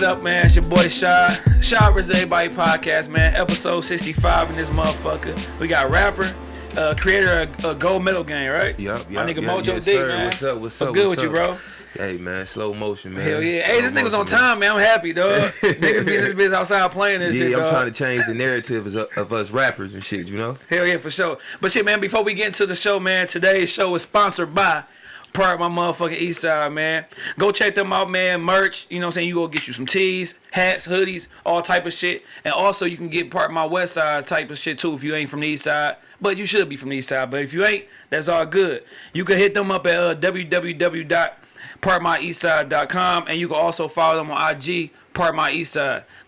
What up, man? It's your boy Shaw. Shaw vs. Everybody podcast, man. Episode 65 in this motherfucker. We got rapper, uh, creator of uh, Gold Medal Game, right? Yup, My yup, nigga yup, Mojo yes, D, sir. man. What's up? What's, What's up? good what's with you, bro? Hey man, slow motion, man. Hell yeah. Hey, this Slow nigga's on time, man. I'm happy, dog. Niggas be in this bitch outside playing this Yeah, shit, I'm dog. trying to change the narrative of, of us rappers and shit. You know? Hell yeah, for sure. But shit, man, before we get into the show, man, today's show is sponsored by Part my motherfucking East Side, man. Go check them out, man. Merch, you know what I'm saying? You go get you some tees, hats, hoodies, all type of shit. And also you can get part my West Side type of shit too if you ain't from the East Side. But you should be from the East Side. But if you ain't, that's all good. You can hit them up at uh, www.partmyeastside.com and you can also follow them on IG, Part My.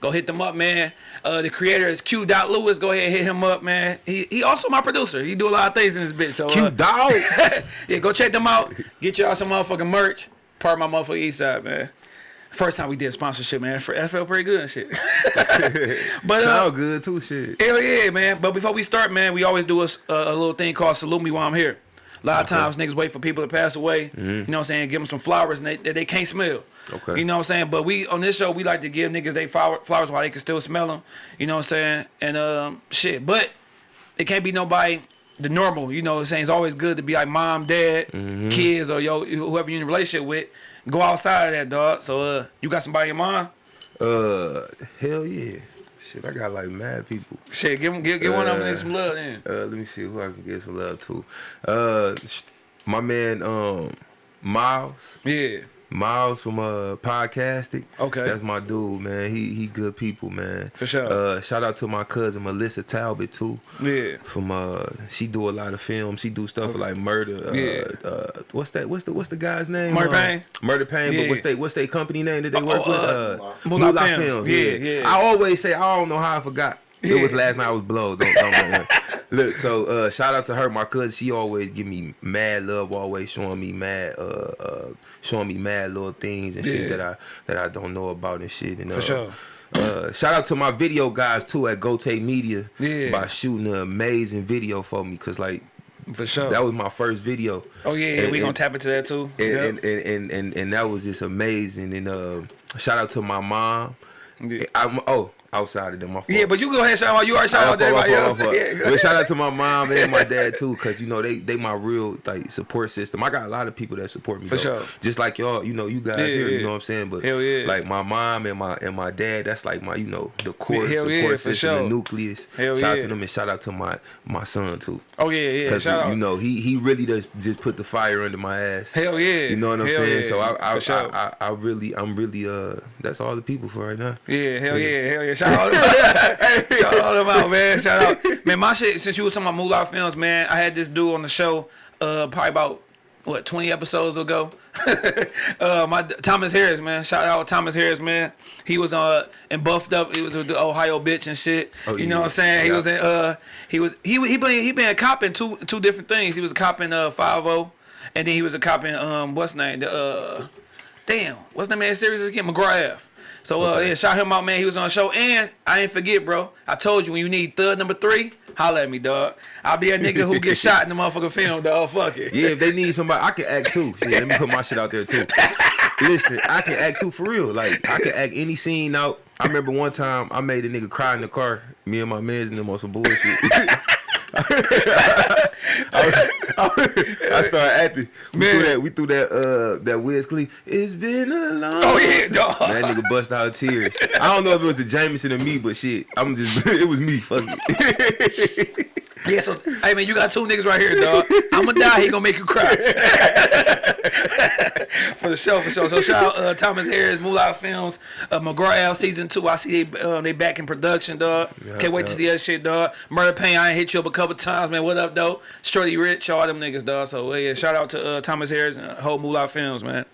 Go hit them up, man. Uh, the creator is Q. Lewis. Go ahead and hit him up, man. He he also my producer. He do a lot of things in this bitch. So uh, Q dog. yeah, go check them out. Get y'all some motherfucking merch. Part my motherfucking East Side, man. First time we did sponsorship, man. That felt pretty good and shit. but uh, Sound good too, shit. hell yeah, man. But before we start, man, we always do a little thing called salute me while I'm here. A lot of times niggas wait for people to pass away. You know what I'm saying? Give them some flowers and they, that they can't smell. Okay. You know what I'm saying? But we on this show we like to give niggas they flower, flowers while they can still smell them. You know what I'm saying? And um shit, but it can't be nobody the normal. You know what I'm saying? It's always good to be like mom, dad, kids, or yo whoever you're in a relationship with. Go outside of that dog. So uh, you got somebody in mind? Uh, hell yeah. Shit, I got like mad people. Shit, give 'em- give, give one of them Uh, some love then. Uh, let me see who I can get some love to. Uh, my man, um, Miles. Yeah. Miles from uh podcasting. Okay. That's my dude, man. He he good people, man. For sure. Uh shout out to my cousin Melissa Talbot too. Yeah. From uh she do a lot of films. She do stuff like murder. Uh, Yeah. uh what's that what's the what's the guy's name? Murder Uh, Pain? Murder Pain, Yeah. but what's they what's they company name that they work oh, with? uh, Uh Moolah Films. Films. Yeah, Yeah, yeah. I always say I don't know how I forgot. It was last night I was blown. Don't, don't. Look, so uh, shout out to her, my cousin. She always give me mad love, always showing me mad, uh, uh, showing me mad little things and Yeah. shit that I that I don't know about and shit. And, uh, For sure. Uh, shout out to my video guys too at Gote Media Yeah. by shooting an amazing video for me, cause like For sure. that was my first video. oh yeah, yeah And- we gonna tap into that too. and, Yep. and, and, and, and, and that was just amazing. And uh, shout out to my mom. Yeah. I'm, oh, outside of them, my fault. yeah, but you go ahead, shout out. You already shout out to everybody else. fault, my fault. Yeah, But shout out to my mom and my dad too, cause you know they they my real like support system. I got a lot of people that support me. For though. sure. Just like y'all, you know, you guys Yeah, here, yeah. you know what I'm saying. But Hell yeah. like my mom and my and my dad, that's like my you know the core hell support yeah, system, sure. the nucleus. Hell shout out to them and shout out to my my son too. Oh yeah, yeah. Cause Shout you know he he really does just put the fire under my ass. Hell yeah. You know what I'm Hell saying? So I I, For sure. I, I I really I'm really uh that's all the people for right now. Yeah, hell yeah, hell yeah. Shout out, shout all them out, man. Shout out, man. My shit. Since you was talking about Moolah Films, man, I had this dude on the show, uh, probably about what 20 episodes ago. uh, my Thomas Harris, man. Shout out Thomas Harris, man. He was uh and buffed up. He was with the Ohio bitch and shit. Oh, you know yeah. what I'm saying? He was in uh he was he he been he been a cop in two two different things. He was a cop in uh 50 and then he was a cop in um what's name the uh damn what's the man series again McGrath. So uh Okay. yeah, shout him out, man. He was on the show, and I ain't forget, bro. I told you when you need third number three, holla at me, dog. I'll be a nigga who gets shot in the motherfucking film, dog. Fuck it. Yeah, if they need somebody, I can act too. Yeah, let me put my shit out there too. Listen, I can act too for real. Like I can act any scene out. I remember one time I made a nigga cry in the car. Me and my mans in them on some bullshit. I, I started acting. We Man. threw that. We threw that. Uh, that Wiz Khalifa. It's been a long. Oh yeah, dog. Man, that nigga bust out tears. I don't know if it was the Jameson or me, but shit, I'm just. It was me. Fuck it. Yeah, so hey man, you got two niggas right here, dog. I'ma die, he gonna make you cry. for the show, for sure. So shout out uh, Thomas Harris, Moolah Films, uh, McGraw season two. I see they uh, they back in production, dog. Yeah, Can't wait to yeah. see that shit, dog. Murder Pain, I ain't hit you up a couple times, man. What up, though? Shorty Rich, all them niggas, dog. So yeah, shout out to uh, Thomas Harris and whole Moolah Films, man.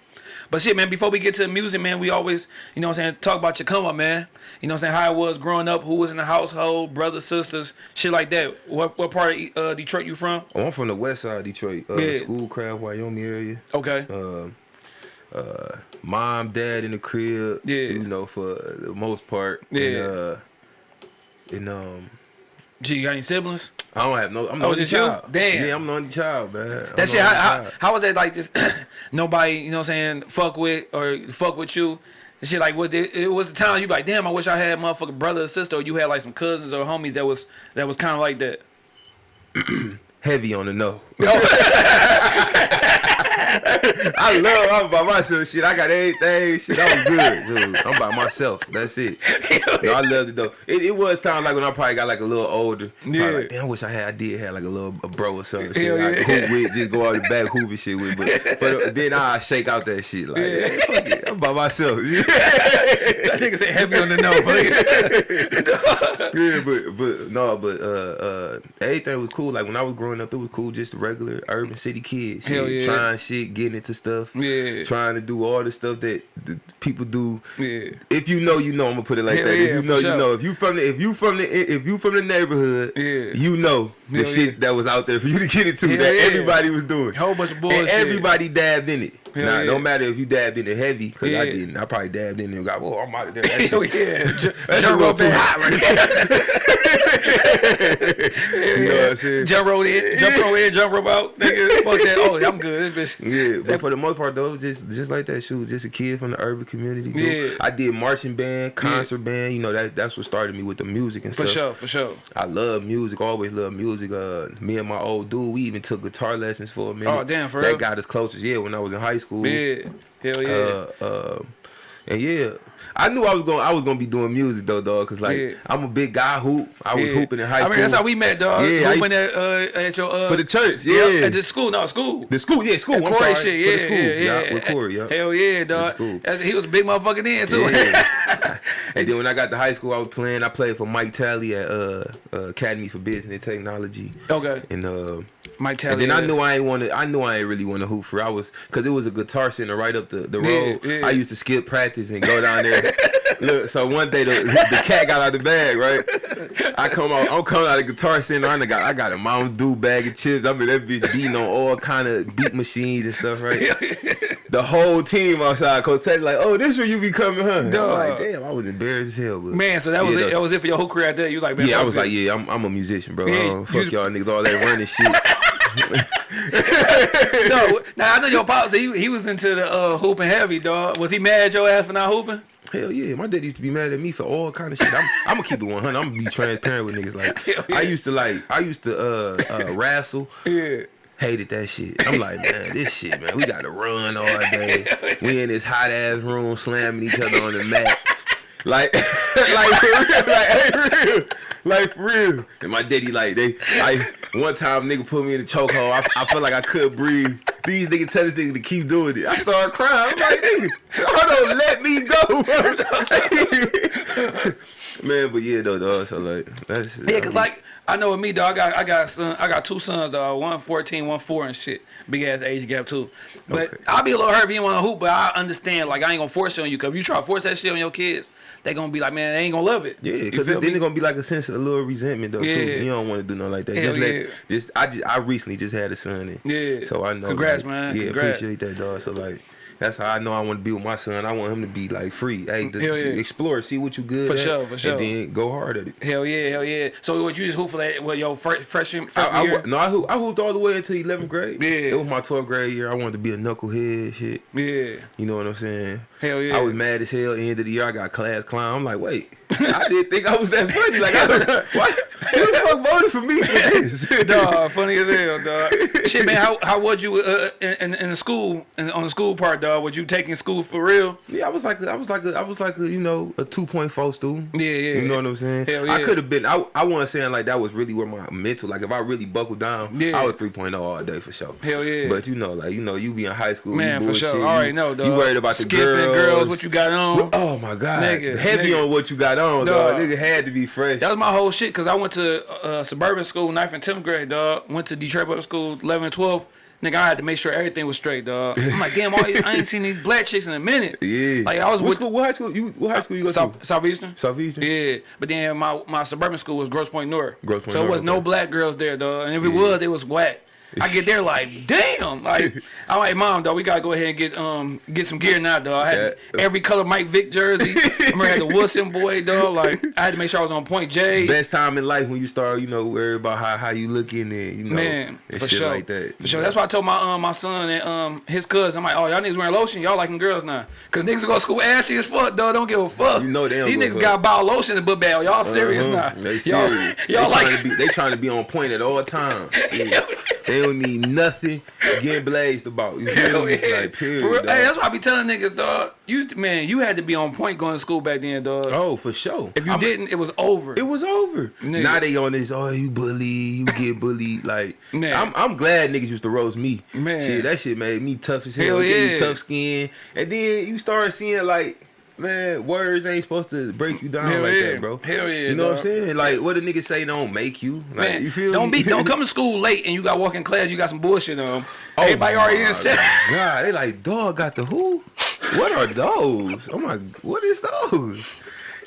But shit, man, before we get to the music, man, we always, you know what I'm saying, talk about your come up, man. You know what I'm saying, how it was growing up, who was in the household, brothers, sisters, shit like that. What what part of uh, Detroit you from? Oh, I'm from the west side of Detroit, uh, Yeah. Schoolcraft, Wyoming area. Okay. Uh, uh, mom, dad in the crib. Yeah. You know, for the most part. Yeah. And, uh, and um, Gee, you got any siblings? I don't have no. I'm oh, the Oh, only just you? child. Damn. Yeah, I'm the only child, man. I'm That shit, how, how, how was that like just nobody, you know what I'm saying, fuck with or fuck with you And shit, like, was it, it was the time you like, damn, I wish I had motherfucking brother or sister, or you had like some cousins or homies that was that was kind of like that. Heavy on the no. I love I'm by myself. Shit, I got everything. Shit, I'm good. Dude. I'm by myself. That's it. No, I loved it though. It, it was time like when I probably got like a little older. Yeah. Like, damn, I wish I had. I did have like a little a bro or something. Shit, Hell I could yeah. hoop with, just go out the back hoop and shit with. But, but then I shake out that shit. Like, Yeah. Yeah. fuck it. I'm by myself. That nigga said heavy on the no, but yeah, but but no, but uh uh everything was cool. Like when I was growing up, it was cool. Just regular urban city kids. Hell yeah. Trying shit, getting into stuff. Yeah. Trying to do all the stuff that the people do. yeah, If you know, you know. I'm gonna put it like Hell that. yeah, if you know, sure. you know. If you from the if you from the if you from the neighborhood, Yeah. you know the Hell shit yeah. that was out there for you to get into Hell that everybody was doing. whole bunch of bullshit. And everybody dabbed in it. Hell now, yeah. no matter if you dabbed in it heavy, because I didn't. I probably dabbed in it and got, well, I'm out of there. Hell yeah, jump rope too in. hot right there. you know what I'm saying? Jump rope in, jump rope in, jump rope out. Nigga, fuck that. Oh, I'm good. This bitch. Yeah, but for the most part though, just just like that, shoot, just a kid from the urban community. dude. Yeah. I did marching band, concert band. You know that that's what started me with the music and For stuff. For sure, for sure. I love music. Always love music. Uh, me and my old dude, we even took guitar lessons for a minute. Oh, damn, for that real? got us closest. Yeah, when I was in high school. Yeah, hell yeah. Uh, uh, and yeah, I knew I was going. I was gonna be doing music though, dog. Cause like Yeah. I'm a big guy. Hoop. I was yeah. hooping in high school. I mean, that's how we met, dog. Yeah, Hooping at, uh, at your uh, for the church. yeah, Yeah, at the school. No, school. the school. Yeah, school. At I'm Corey sorry. yeah, school. yeah, yeah. with Corey. Yeah. Hell yeah, dog. he was a big motherfucker then too. Yeah. and then when I got to high school, I was playing. I played for Mike Talley at uh, uh, Academy for Business and Technology. okay, And uh, Mike Tally. and then I knew I ain't want to. I knew I ain't really want to hoop for. I was because it was a guitar center right up the, the road. yeah. I used to skip practice and go down there. Look, so one day the, the cat got out of the bag, right? I come out. I'm coming out of the guitar center. I got I got a Mountain Dew bag of chips. I'm in that bitch beating on all kind of beat machines and stuff, right? the whole team outside. Coach Teddy like, oh, this where you be coming, huh? I'm like, damn, I was embarrassed as hell. But Man, so that was Yeah, it. That was it for your whole career out there. You was like, man, yeah, I was like, yeah, I'm, I'm a musician, bro. Yeah, Uh, you fuck y'all niggas, all that running shit. no, now I know your pops. He, he was into the uh, hooping heavy, dog. Was he mad at your ass for not hooping? Hell yeah, my dad used to be mad at me for all kind of shit. I'm, I'm gonna keep it 100. I'm gonna be transparent with niggas. Like, yeah. I used to like, I used to uh, uh wrestle. Yeah. Hated that shit. I'm like, man, this shit, man, we gotta run all day. We in this hot ass room slamming each other on the mat. Like, like for real, like, hey, for real, like for real. And my daddy, like, they, like one time nigga put me in a chokehold. I, I felt like I couldn't breathe. These niggas tell this nigga to keep doing it. I started crying. I'm like, nigga, hold on, let me go. Man, but yeah, though, dog. So like, that's Yeah, cause like I know with me, dog, I got I got son, I got two sons, dog. One 14, one four and shit. Big ass age gap too. But Okay. I'll be a little hurt if you want to hoop, but I understand. Like I ain't gonna force it on you, cause if you try to force that shit on your kids, they gonna be like, man, they ain't gonna love it. Yeah, You because then it's gonna be like a sense of a little resentment though Yeah. too. You don't want to do nothing like that. Hell just let, yeah. just I just I recently just had a son. And Yeah. So I know. Congrats, like, man. Yeah, Congrats. appreciate that, dog. So like. That's how I know I want to be with my son. I want him to be like free. Hey, to, yeah. explore, see what you good For at, sure, for sure. and then go hard at it. Hell yeah, hell yeah. So what you just hoop for that? What your first freshman freshman I, year? no, I hooped, I hooped all the way until 11th grade. Yeah. It was my 12th grade year. I wanted to be a knucklehead, shit. Yeah. You know what I'm saying? Hell yeah. I was mad as hell. End of the year, I got class clown. I'm like, wait, I didn't think I was that funny. Like, I, why? Who the fuck voted for me for this? dog, funny as hell, dog. Shit, man, how how was you uh, in, in in the school in, on the school part, dog? Was you taking school for real? Yeah, I was like, I was like, a, I was like, a, you know, a 2.4 student. Yeah, yeah. You know what I'm saying? Hell I could have been. I, I wasn't saying like that was really where my mental. Like if I really buckled down, Yeah. I was 3.0 all day for sure. Hell yeah. But you know, like you know, you be in high school, Man, you for sure. already you- know, dog. You worried about Skipping the girls, girls, what you got on? Oh my god, Nigga, heavy nigga. on what you got on, Dog. dog. Nigga had to be fresh. That was my whole shit because I went to uh, suburban school, 9th and 10th grade, dog. Went to Detroit Public School, 11 and 12. Nigga, I had to make sure everything was straight, dog. I'm like, damn, all these, I ain't seen these black chicks in a minute. yeah. Like, I was what with school? What high school? You what high school you go South, to? Southeastern. Southeastern. Yeah, but then my, my suburban school was Grosse Pointe North. Grosse Pointe so it North, was no black girls there, dog. And if it was, it was whack. I get there like, damn. Like, I'm like, mom, dog, we gotta go ahead and get um get some gear now, dog. I had Yeah. every color Mike Vick jersey. I remember I had the Wilson boy, dog. Like, I had to make sure I was on point J. Best time in life when you start, you know, worry about how, how you looking and you know Man, and for shit sure. like that. For sure. That's why I told my um my son and um his cousin, I'm like, oh y'all niggas wearing lotion, y'all liking girls now. Cause niggas go to school ashy as fuck, dog. Don't give a fuck. You know they don't These niggas got bottle lotion in the book bag. Y'all serious Uh-huh. now? They y'all, y'all like trying to be they trying to be on point at all times. Yeah. They don't need nothing getting blazed about. You feel me? yeah. Like period. For real. Hey, that's why I be telling niggas, dog. You man, you had to be on point going to school back then, dog. oh, for sure. If you I'm- didn't, it was over. It was over. Nigga. Now they on this. Oh, you bully, you get bullied. Like, Man. I'm, I'm glad niggas used to roast me. Man. shit, that shit made me tough as hell. Hell yeah. tough skin. And then you start seeing like, man, words ain't supposed to break you down Hell like yeah. that, bro. Hell yeah, You know what I'm saying? Like, what a nigga say don't make you. Like, Man, you feel don't me? be don't come to school late and you got walking class, you got some bullshit on. Oh Everybody already my in set. God, they like dog got the who? What are those? Oh my, what is those?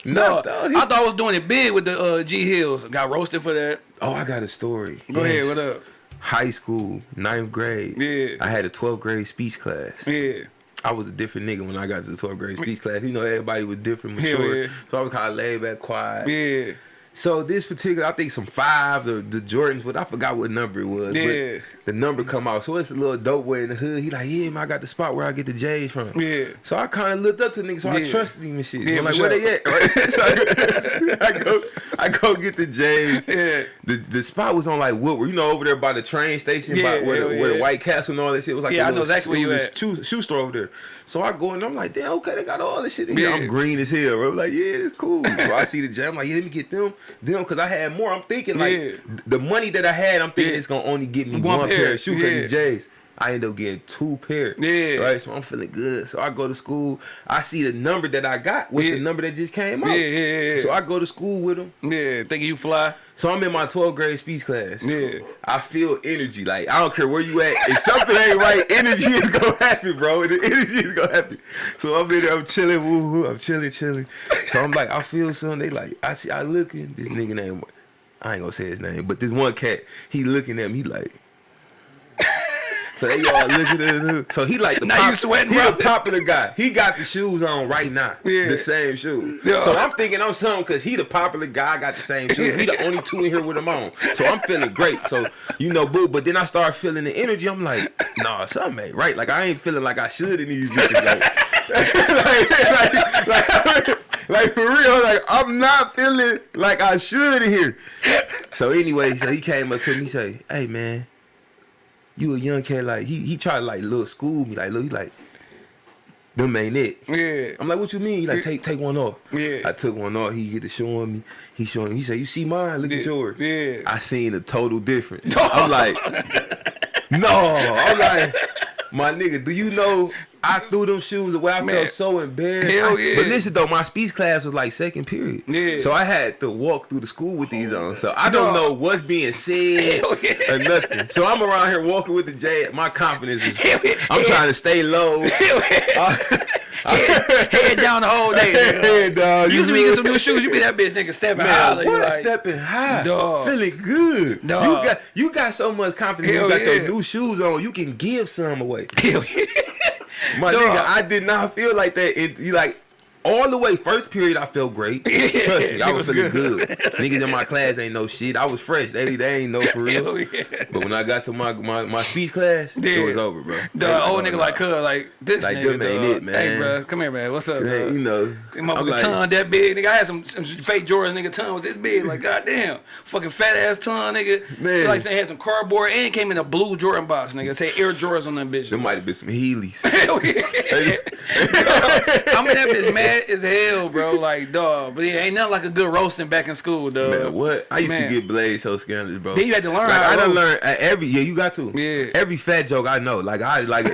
No. I thought I was doing it big with the uh, G Hills. Got roasted for that. oh, I got a story. Go ahead, what up? High school, ninth grade. Yeah. I had a 12th grade speech class. Yeah. I was a different nigga when I got to the 12th grade speech mm. class. You know, everybody was different, mature. yeah. So I was kind of laid back, quiet. Yeah. So this particular, I think some fives or the Jordans, but I forgot what number it was. Yeah. The number mm-hmm. come out. So it's a little dope way in the hood. He like, yeah, man, I got the spot where I get the J's from. Yeah. So I kind of looked up to niggas, so I Yeah. trusted him and shit. Yeah, I'm like, for where they at? Right? so I, I go, I go get the J's. Yeah. The the spot was on like Woodward, you know, over there by the train station, Yeah, by where, hell the, where the. White Castle and all that shit was like. Yeah, I know exactly where you at. Shoe, shoe store over there. So I go and I'm like, damn, okay, they got all this shit in here. Yeah. I'm green as hell, bro. Like, yeah, it's cool. so I see the J. I'm like, yeah, let me get them, them, because I had more. I'm thinking like Yeah. the money that I had, I'm thinking Yeah. it's gonna only get me one, pair, of shoes because yeah. J's. I end up getting two pairs. Yeah. Right. So I'm feeling good. So I go to school. I see the number that I got with Yeah. the number that just came out. Yeah, yeah, yeah. So I go to school with them. Yeah. Thinking you fly. So I'm in my 12th grade speech class. Yeah. I feel energy. Like I don't care where you at. If something ain't right, energy is gonna happen, bro. The energy is gonna happen. So I'm in there, I'm chilling, woo. I'm chilling, chilling. So I'm like, I feel something. They like, I see, I looking. This nigga name, I ain't gonna say his name, but this one cat, he looking at me, like. So they all looking at him. So he like the Now you sweating, he bro. the popular guy. He got the shoes on right now. Yeah. The same shoes. Yeah. So I'm thinking I'm something because he the popular guy. Got the same shoes. He the only two in here with them on. So I'm feeling great. So you know, boo. But then I start feeling the energy. I'm like, nah, something ain't right. Like I ain't feeling like I should in these bitches. Like, like, like, like, like, for real. Like I'm not feeling like I should in here. So anyway, so he came up to me, say, hey man you a young cat, like he he tried to like little school me, like look, he like them ain't it. Yeah. I'm like, what you mean? He like take take one off. Yeah. I took one off. He get to showing me. He showing. He said, you see mine? Look at yours. Yeah. I seen a total difference. I'm like, no. I'm like, my nigga, do you know? I threw them shoes away. I Man. felt so embarrassed. Hell yeah. But listen though, my speech class was like second period. Yeah. So I had to walk through the school with these on. So I don't Dog. know what's being said yeah. or nothing. So I'm around here walking with the J. My confidence is. Hell. I'm trying to stay low. Uh, head, head down the whole day. nigga. Hey, dog, You used to be you some new shoes. You be that bitch nigga stepping Man, high. what? Like, stepping high, Dog. feeling good. Dog. You got you got so much confidence. Hell you got yeah. your new shoes on. You can give some away. hell yeah. My Dog. nigga, I did not feel like that. It, you like all the way first period, I felt great. Yeah, Trust me, I was, was feeling good. good. Niggas in my class ain't no shit. I was fresh. They they ain't no for real. Yeah. But when I got to my my, my speech class, Yeah. it was over, bro. The old nigga like cuz like this Like, nigga. ain't it, man. Hey bro, come here man. What's up? dog? you know, I'm like, tongue that big, nigga. I had some, some fake Jordans, nigga. Tongue was this big, like goddamn, fucking fat ass tongue, nigga. Man. like they had some cardboard and it came in a blue Jordan box, nigga. Say Air Jordans on that bitch. there might have been some Heelys. Hell yeah. I mean that bitch mad as hell, bro. Like dog, but yeah, ain't nothing like a good roasting back in school, dog. Man, what? I used Man. to get blazed so scandalous, bro. Then you had to learn Like I done roast. learned uh, every yeah, you got to. Yeah. Every fat joke I know. Like I like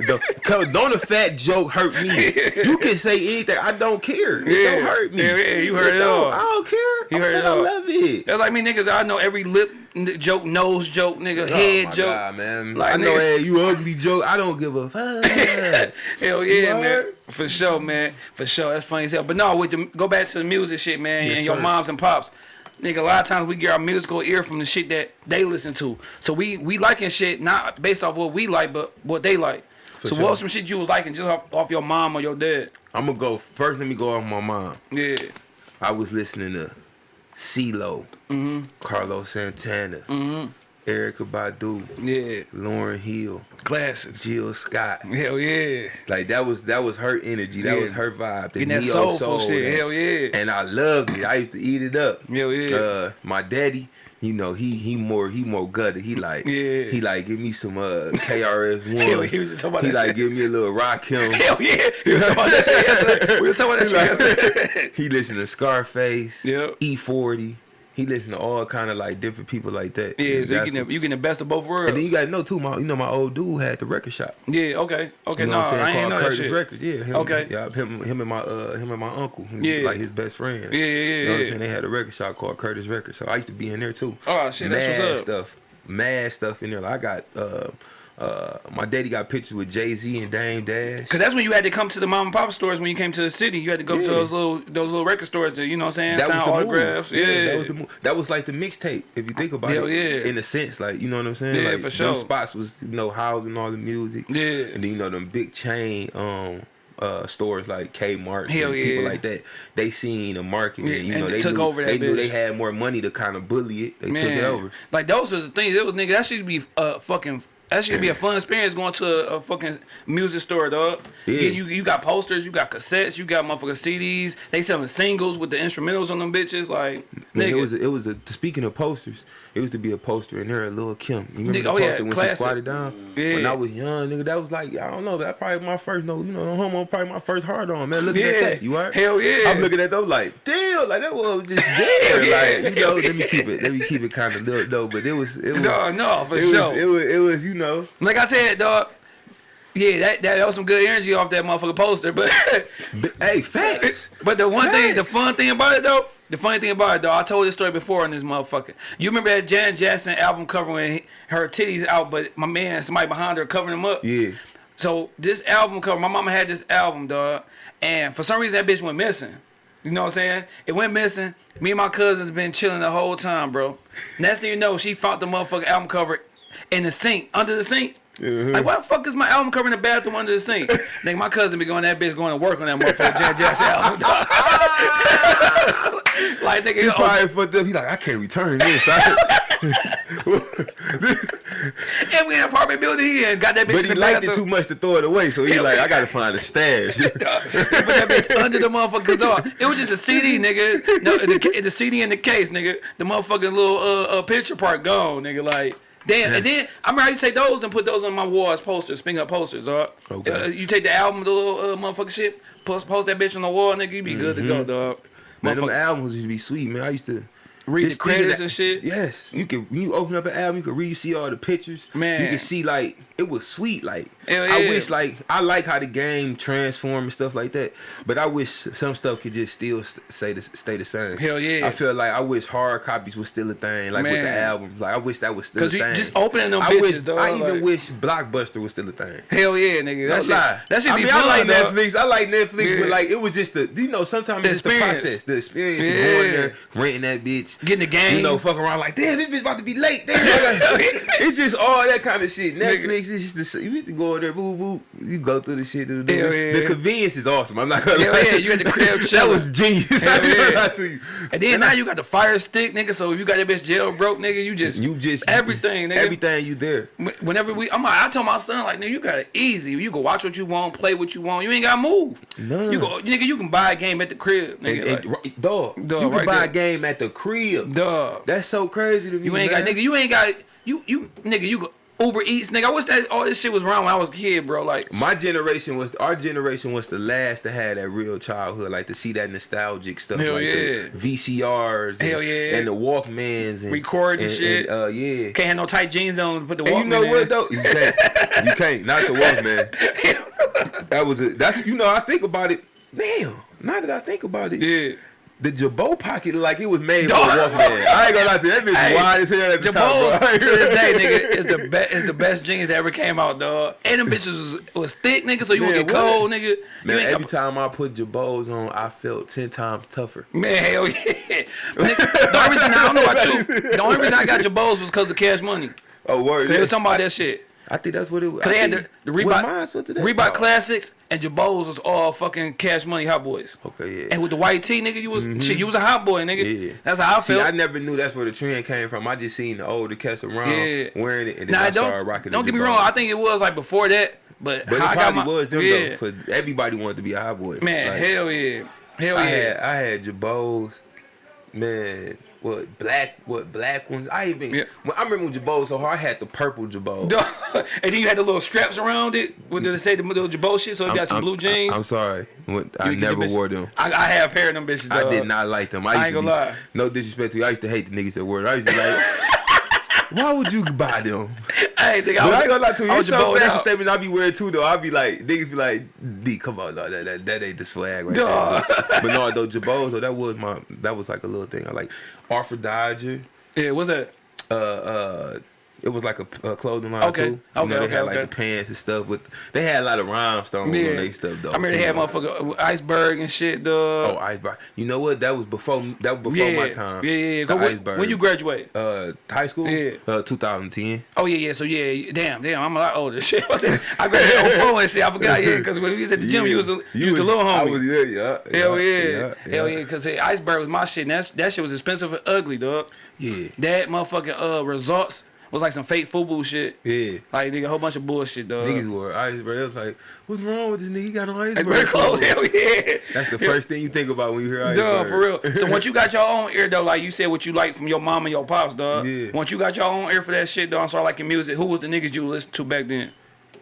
cause don't a fat joke hurt me. You can say anything. I don't care. It Yeah. don't hurt me. Yeah, yeah, you heard it don't. all. I don't care. You heard it all. I love it. That's like me niggas. I know every lip joke, nose joke, nigga, Oh head joke. God, man. Like, I know nigga- hey, you ugly joke. I don't give a fuck. Hell yeah, man. heard? For sure, man. For sure. That's funny as hell. But no, with the go back to the music shit, man, Yes, and your sir. moms and pops. nigga, a lot of times we get our musical ear from the shit that they listen to. So we we liking shit not based off what we like, but what they like. so sure. what was some shit you was liking just off, off your mom or your dad? I'm gonna go first. Let me go off my mom. Yeah. I was listening to CeeLo, Mm-hmm. Carlos Santana, Erykah Badu, Yeah. Lauryn Hill, Glasses. Jill Scott. Hell yeah. Like that was that was her energy. That Yeah. was her vibe. The Getting that neo soulful soul, shit. that- Hell yeah. And I loved it. I used to eat it up. Hell yeah. Uh, my daddy, you know, he he more he more gutted. He like Yeah. he like give me some uh KRS one. He was just talking about He like shit. give me a little Rakim. Hell yeah. We was talking about that shit yesterday. We was talking about that shit yesterday. he listen to Scarface. Yep. E40. He listen to all kind of like different people like that. Yeah, so you getting, the, you getting the best of both worlds. and then you gotta know too, my you know my old dude had the record shop. yeah, okay. Okay, you know no, what I'm saying? I ain't know that Curtis shit. Records. Yeah. Him, Okay. Yeah, him, him and my uh, him and my uncle. Yeah. Like his best friend. Yeah, yeah, yeah, You know what I'm saying? They had a record shop called Curtis Records, so I used to be in there too. Oh, shit, that's what's up. stuff, mad stuff in there. Like I got uh, uh, my daddy got pictures with Jay Z and Dame Dash. Cause that's when you had to come to the mom and pop stores when you came to the city. You had to go to those little those little record stores to, you know what I'm saying, That sign was the autographs. Move. Yeah. that was the move. That was like the mixtape. If you think about Hell it, yeah. in a sense, like you know what I'm saying. Yeah, like, for sure. Them spots was you know housing all the music. Yeah. and then you know them big chain um uh stores like Kmart Hell and people like that. They seen the market Yeah, and you know they they took knew, over that They knew they had more money to kind of bully it. They took it over. Like those are the things. It was nigga. That should be uh fucking. That should be a fun experience going to a, fucking music store, dog. Yeah. You, you you got posters, you got cassettes, you got motherfucking CDs. They selling singles with the instrumentals on them bitches. Like Man, nigga, it was a, it was a speaking of posters, it used to be a poster in there at Lil Kim. You remember Nigga, the oh, yeah, poster when classic. she squatted down? Yeah. When I was young, nigga, that was like I don't know, that probably my first no, you know, no homo, probably my first hard on, man. Looking Yeah. at that, you alright? Hell yeah. I'm looking at those like, damn, like that was just there, Yeah. like you know. Let me keep it, let me keep it kind of little though, but it was, it was, no, no, for it was, sure. it was, it was, you know, like I said, dog. Yeah, that, that that was some good energy off that motherfucker poster, but but, hey, facts. But the one thing, the fun thing about it though, the funny thing about it though, I told this story before on this motherfucker. You remember that Janet Jackson album cover when her titties out, but my man, somebody behind her covering them up. Yeah, So this album cover, my mama had this album, dog, and for some reason that bitch went missing. You know what I'm saying? It went missing. Me and my cousins been chilling the whole time, bro. Next thing you know, she found the motherfucking album cover in the sink, under the sink. Mhm. Like, why the fuck is my album cover in the bathroom under the sink? Nigga, my cousin be going that bitch going to work on that motherfucker Janet Jackson album. like, nigga, he oh, probably fucked up. He like, I can't return this. I- and we in an apartment building, he and got that bitch but in he the liked it bathroom. too much to throw it away, so he Hell like. I gotta find a stash. Put that bitch under the motherfucking door. It was just a CD, nigga. No, the, the CD in the case, nigga. The motherfucking little uh, uh picture part gone, nigga. Like, damn. And then I remember I used to take those and put those on my wall as posters, finger up posters, dog. Okay. Uh, you take the album, the little uh, motherfucking shit, post post that bitch on the wall, nigga. You be good to go, dog. Man, them albums used to be sweet, man. I used to Read the just think of credits and shit. Yes, you can. When you open up an album, you can read, you see all the pictures. Man. you can see like it was sweet. Like Hell I wish, like I like how the game transform and stuff like that. But I wish some stuff could just still st- say the, stay the same. Hell yeah. I feel like I wish hard copies was still a thing. Like with the albums, like I wish that was still a Cause you thing. just opening them I bitches, wish, dog. I even wish Blockbuster was still a thing. Hell yeah, nigga. That Don't shit, lie. that should I be mean, fun, I like dog. Netflix. I like Netflix, Yeah. but like it was just the you know sometimes The it's the experience. process, the experience Yeah. going there, renting that bitch, Getting the game. you know, fuck around like damn this bitch about to be late. Damn, it's just all that kind of shit. Netflix is just the you to go there, boo boo. You go through the shit. The, Hell the, yeah. the convenience is awesome. I'm not gonna Hell lie. yeah, you at the crib that was genius. Hell I ain't gonna yeah. to you. And then now you got the fire stick, nigga. So if you got your bitch jail broke, nigga, you just You just everything, nigga. everything you there. Whenever we, I'm, like- I told my son like, nigga, you got it easy. You can watch what you want, play what you want. You ain't got to move. None. You go, nigga. You can buy a game at the crib, And, nigga. and, like, right- dog, Dog, you can right buy there. a game at the crib. Duh. That's so crazy to me. You ain't got, nigga. You ain't got. You, you, nigga. You go Uber Eats, nigga. I wish that all this shit was around when I was a kid, bro. Like, My generation was our generation was the last to have that real childhood, like to see that nostalgic stuff, Hell like yeah. the VCRs, and, Hell yeah. and the Walkmans, and Record and and, shit. And, uh, yeah. can't have no tight jeans on put the And you know in. what though? You can't. you can't. Not the Walkman. That was it. that's you know I think about it. Damn. Now that I think about it, Yeah. The Jabot pocket like it was made for Dog. a wolf. I ain't gonna lie to you, that bitch Hey, wide as hell at the Jabot top, to this day, nigga, is the best is the best jeans that ever came out, dog. And them bitches was, was thick, nigga, so you won't get cold, nigga. Man, every got, time I put Jabots on, I felt ten times tougher. man, hell yeah. Nigga, the only reason I don't know about you, the only reason I got bows was because of cash money. Oh, word. They was talking about that shit. I think that's what it was. They had the, the Reebok, Oh, Classics and Jabos was all fucking Cash Money Hot Boys. Okay, yeah. And with the white tee, nigga, you was mm-hmm. shit, you was a hot boy, nigga. Yeah. That's how I See, felt. I never knew that's where the trend came from. I just seen the older cats around Yeah. wearing it, and then Nah, I don't started rocking. don't get me wrong. I think it was like before that, but, but it I got probably my, was them yeah, though. For everybody wanted to be a hot boy. man, Like, hell yeah, hell I yeah. had I had Jabos, man. What black? What black ones? I even. Yeah. When, I remember when Jabos so hard. I had the purple Jabos. Dog. and then you had the little straps around it. What did it say? The little Jabot shit. So it got your I'm- blue jeans. I'm sorry. When- I never wore them. I, I have a pair of them bitches. I did not like them. I, I used ain't to gonna be, lie. No disrespect to you. I used to hate the niggas that wore them. I used to like, why would you buy them? Hey, nigga, But I ain't gonna lie to you. I It's was some Jabot fashion out. statements I be wearing too though. I be like, niggas be like, D, come on, dog, that, that, that ain't the swag right Dog. there. But, but no, though, Jabos, though, that was my, that was like a little thing. I like Artful Dodger. Yeah, what's that? Uh, uh, it was like a, a clothing line Okay, too. You okay, know, they okay, had like okay. the pants and stuff. With they had a lot of rhinestones Yeah. on their stuff though. I remember they had motherfucker iceberg and shit, Though. Oh, iceberg. You know what? That was before. That was before yeah, my time. yeah, yeah. yeah. When, iceberg. when you graduate? uh high school? Yeah. Uh, 2010. Oh yeah, yeah. So yeah, damn, damn. I'm a lot older. Shit, I I graduated on four and shit. I forgot. Yeah, because when we was at the gym, you was a, you, was a little I homie. was, yeah, yeah. Hell yeah, yeah, hell yeah. Because iceberg was my shit. And that that shit was expensive and ugly, dog. Yeah. That motherfucking uh results was like some fake football shit. Yeah. Like nigga, a whole bunch of bullshit, dog. Niggas wore iceberg. It was like, what's wrong with this nigga? He got on iceberg. Iceberg clothes, hell yeah. That's the first thing you think about when you hear iceberg. Dog, for real. So once you got your own ear though, like you said, what you like from your mom and your pops, dog. Yeah. Once you got your own ear for that shit, dog, and start liking music, who was the niggas you listened to back then?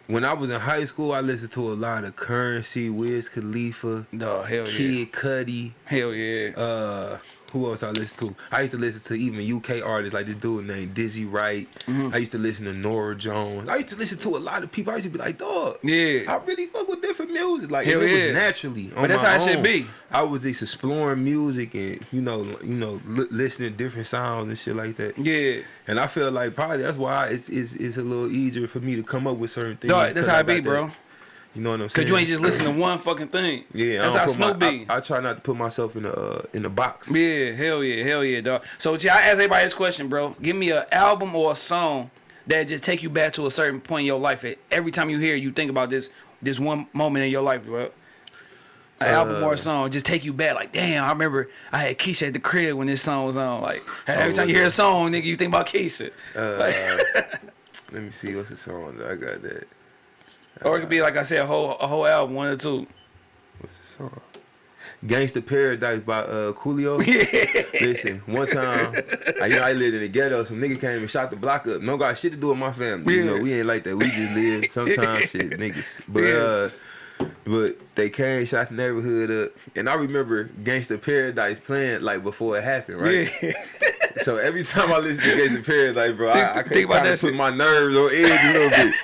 when I was in high school, I listened to a lot of Curren$y, Wiz Khalifa, Dog, hell yeah. Kid Cudi. Hell yeah. Uh, who else I listen to? I used to listen to even UK artists like this dude named Dizzy Wright. Mm-hmm. I used to listen to Norah Jones. I used to listen to a lot of people. I used to be like, dog. Yeah. I really fuck with different music. Like Hell it yeah. was naturally. But that's how it should be. I was just exploring music and you know, you know, listening to different sounds and shit like that. Yeah. And I feel like probably that's why it's, it's, it's a little easier for me to come up with certain things. Dog, that's how I it be, that- bro. You know what I'm saying? Cause you ain't just listen to one fucking thing. Yeah, That's I how don't put my- Snoop be. I, I try not to put myself in a uh, in a box. Yeah, hell yeah, hell yeah, dog. So yeah, I ask everybody this question, bro. Give me an album or a song that just take you back to a certain point in your life. Every time you hear, it, you think about this this one moment in your life, bro. An album or Uh, a song just take you back. Like, damn, I remember I had Keisha at the crib when this song was on. Like, every Oh, time you hear a song, nigga, you think about Keisha. Uh, Like- let me see what's the song that I got that. Or it could be like I said, a whole a whole album, one or two. What's the song? Gangsta Paradise by uh Coolio. Yeah. Listen, one time, I, you know, I lived in the ghetto. Some nigga came and shot the block up. No got shit to do with my family. You know, we ain't like that. We just live sometimes shit, niggas. But Yeah. uh, but they came, shot the neighborhood up, and I remember Gangsta Paradise playing like before it happened, right? Yeah. So every time I listen to Gangsta Paradise, bro, Think- I, I think about that put shit. my nerves on edge a little bit.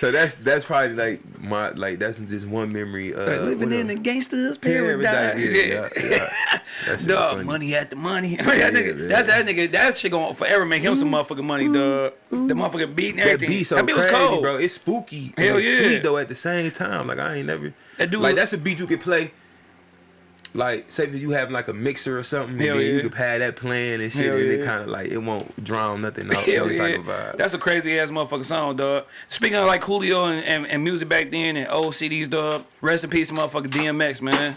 So that's that's probably like my like that's just one memory. Uh, Like, living in the gangster's paradise. Yeah, yeah, yeah. That Dog, money at the money. that Yeah, nigga, yeah. that's that nigga. That shit gonna forever make him some motherfucking money, dog. The motherfucking beat and That beat so that beat was crazy, cold, bro. It's spooky. Hell and yeah. Sweet though at the same time. Like I ain't never. That dude like that's a beat you could play. Like say if you have like a mixer or something, Hell and then yeah. you can have that playing and shit, Hell and yeah. it kind of like it won't drown nothing out. Hell yeah. like a vibe. That's a crazy ass motherfucking song, dog. Speaking of like Coolio and, and, and music back then and old CDs, dog. Rest in peace, motherfucking DMX, man.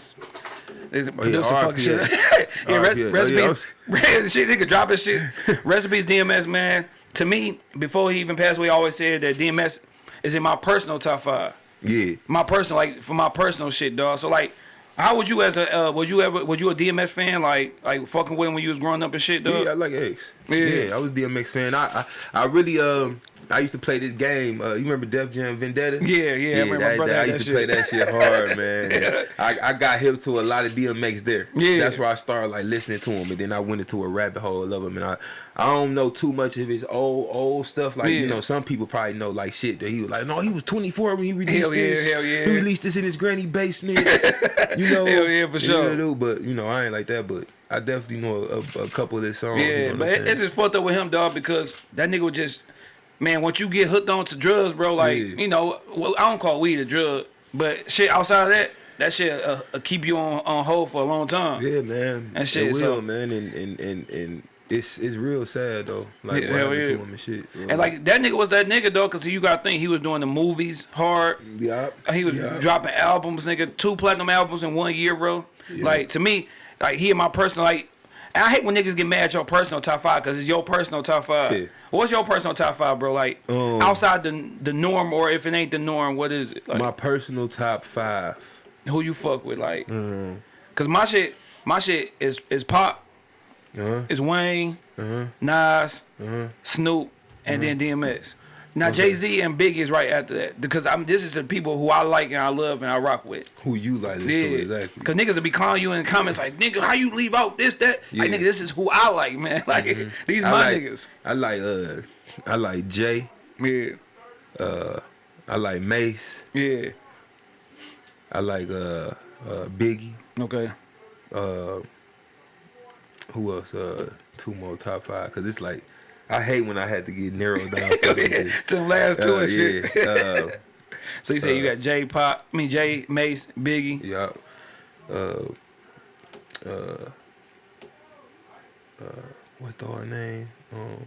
They oh, produce some fucking shit. Yeah, rest, RIP. rest in Oh, peace. shit, drop his shit. recipes, DMX, man. To me, before he even passed away, I always said that DMX is in my personal top five. yeah. my personal like for my personal shit, dog. So like, how would you as a uh, was you ever was you a DMX fan like like fucking with him when you was growing up and shit, dog? Yeah, I like X. Yeah. Yeah. I was DMX fan. I, I I really um I used to play this game. Uh, you remember Def Jam Vendetta? Yeah, yeah, I remember my that, brother that- I used that to play that shit hard, man. I, I got hip to a lot of DMX there. Yeah. that's where I started like listening to him, and then I went into a rabbit hole of him, and I I don't know too much of his old old stuff. Like Yeah. you know, some people probably know like shit that he was like, no, he was 24 when he released Hell yeah, this. hell yeah. He released this in his granny basement. you you know, Hell yeah, for you know sure. do, but you know, I ain't like that. But I definitely know a, a, a couple of their songs. you Yeah, know but it, it's just fucked up with him, dog, because that nigga was just, man, once you get hooked on to drugs, bro, like, Yeah. you know, well, I don't call weed a drug, but shit outside of that, that shit uh, uh, keep you on, on hold for a long time. yeah, man. That shit, It will, so- man, and and and and it's it's real sad though. Like Yeah, what happened yeah. to him and shit. And like that nigga was that nigga though, cause you gotta think he was doing the movies hard. yeah, He was dropping albums, nigga, two platinum albums in one year, bro. Like to me, like he and my personal like. I hate when niggas get mad at your personal top five because it's your personal top five. Yeah. What's your personal top five, bro? Like Um, outside the the norm, or if it ain't the norm, what is it? Like, my personal top five. who you fuck with, like? Mm-hmm. Cause my shit, my shit is is pop, Uh-huh. is Wayne, Uh-huh. Nas, Uh-huh. Snoop, and then DMX. Now Jay Z and Biggie is right after that because I'm this is the people who I like and I love and I rock with. Who you like Yeah, to exactly? cause niggas will be calling you in the comments like, nigga, how you leave out this that? Like, Yeah. Mm-hmm. nigga, this is who I like, man. Like these I my like, niggas. I like uh I like Jay. Yeah, Uh I like Mase. yeah. I like uh uh Biggie. Okay. Uh who else? Uh two more top five. Cause it's like I hate when I had to get narrowed down. to the last two Uh, and shit. Uh, so you say you got J Pop, I mean Jay Mase, Biggie. yeah. Uh uh uh what's the other name? Um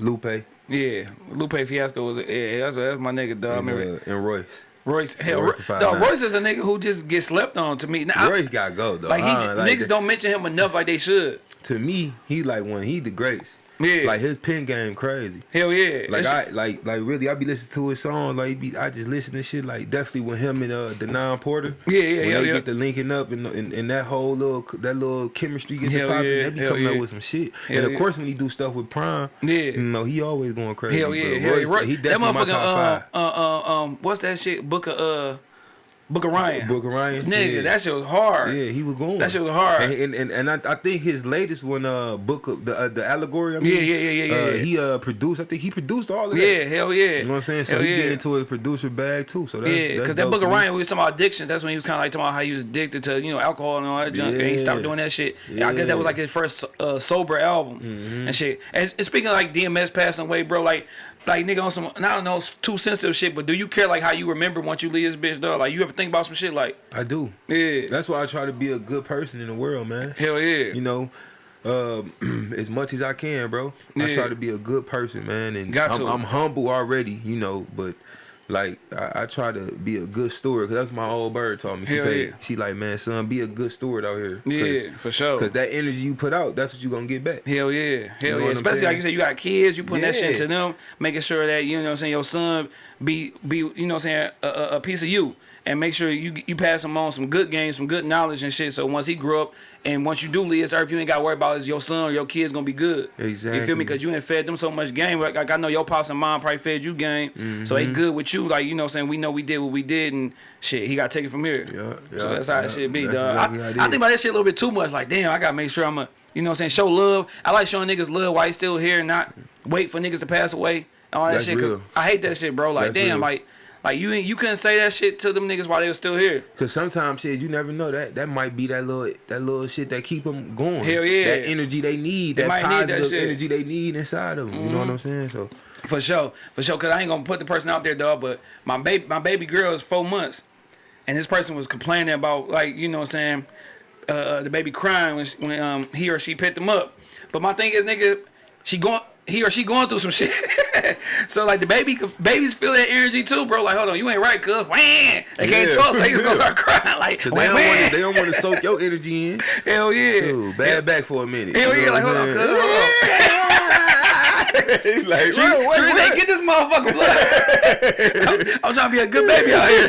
Lupe Yeah, Lupe Fiasco was yeah, that's, that's my nigga, dog. And, uh, and Royce. Royce, hell, Royce Royce, the nine. Royce is a nigga who just gets slept on to me. Now, I- Royce got go though. like he, don't like niggas that. don't mention him enough like they should. to me, he like one. He the greats. Yeah, Like his pen game crazy. hell yeah. Like That I like like really I be listening to his song like be, I just listen to shit like definitely with him and uh Denaun Porter. Yeah, yeah, when yeah, they yeah. get the linking up and, and and that whole little that little chemistry gets popping, yeah, they be coming up with some shit. Hell and of yeah. course when he do stuff with Prime, Yeah. you know he always going crazy. Hell yeah, but hell yeah. Royce, Roy- he that motherfucker, uh, uh, uh, um, what's that shit? Booker, uh, Book of Ryan. Book of Ryan, Nigga, yeah. that shit was hard. Yeah, he was going. That shit was hard. And and, and, and I, I think his latest one, uh, book of the uh, the allegory. I mean, Yeah, yeah, yeah, yeah, uh, yeah. He uh produced. I think he produced all of that. Yeah, hell yeah. You know what I'm saying? So hell he yeah. get into his producer bag too. So that's, Yeah, because that Booker. Ryan, we was talking about addiction. That's when he was kind of like talking about how he was addicted to you know alcohol and all that junk, and he stopped doing that shit. Yeah. I guess that was like his first uh, sober album Mm-hmm. and shit. And, and speaking of like DMX passing away, bro, like like nigga on some I don't know it's too sensitive shit, but do you care like how you remember once you leave this bitch, dog? Like you ever think about some shit like I do. yeah, That's why I try to be a good person in the world, man. hell yeah, You know, um, as much as I can, bro. Yeah. I try to be a good person, man. And Got I'm. I'm humble already, you know, but. Like I, I try to be a good steward, cause that's my old bird taught me. She Hell say, yeah. she like, man, son, be a good steward out here. yeah, for sure. Cause that energy you put out, that's what you gonna get back. Hell yeah. Hell know yeah. Especially like you said, you got kids, you putting that shit Yeah. into them, making sure that, you know what I'm saying, your son be be you know what I'm saying, a, a, a piece of you. And make sure you you pass him on some good games, some good knowledge and shit. So once he grow up and once you do leave this earth, you ain't gotta worry about is your son or your kids gonna be good. Exactly. You feel me? Cause you ain't fed them so much game. Like, like I know your pops and mom probably fed you game. So they Mm-hmm. good with you. Like, you know what I'm saying? We know we did what we did and shit, he got taken from here. Yeah, So that's how yeah. that shit be, dog. exactly I, I think about that shit a little bit too much. Like, damn, I gotta make sure I'm a, you know what I'm saying, show love. I like showing niggas love while he's still here and not wait for niggas to pass away. and All that That's shit. I hate that shit, bro. Like, That's damn, real. like, like you ain't- you couldn't say that shit to them niggas while they were still here. Cause sometimes shit, you never know that that might be that little that little shit that keep them going. Hell yeah. That energy they need, They that might need that positive shit. Mm-hmm. energy they need inside of them. You know what I'm saying? So For sure, for sure. Cause I ain't gonna put the person out there, dog. But my baby, my baby girl is four months, and this person was complaining about like you know what I'm saying, uh, the baby crying when she, when um he or she picked him up. But my thing is, nigga, she going he or she going through some shit. so like the baby, babies feel that energy too, bro. Like hold on, you ain't right, cuz. Wham! They can't talk, so they just gonna start crying. Like they don't want they don't want to soak your energy in. Hell yeah. Dude, bad back for a minute. Hell You yeah, like hold on, cuz. He's like, She, "Bro, what- she what?" get this motherfucker blood. I'm, I'm trying to be a good baby out here.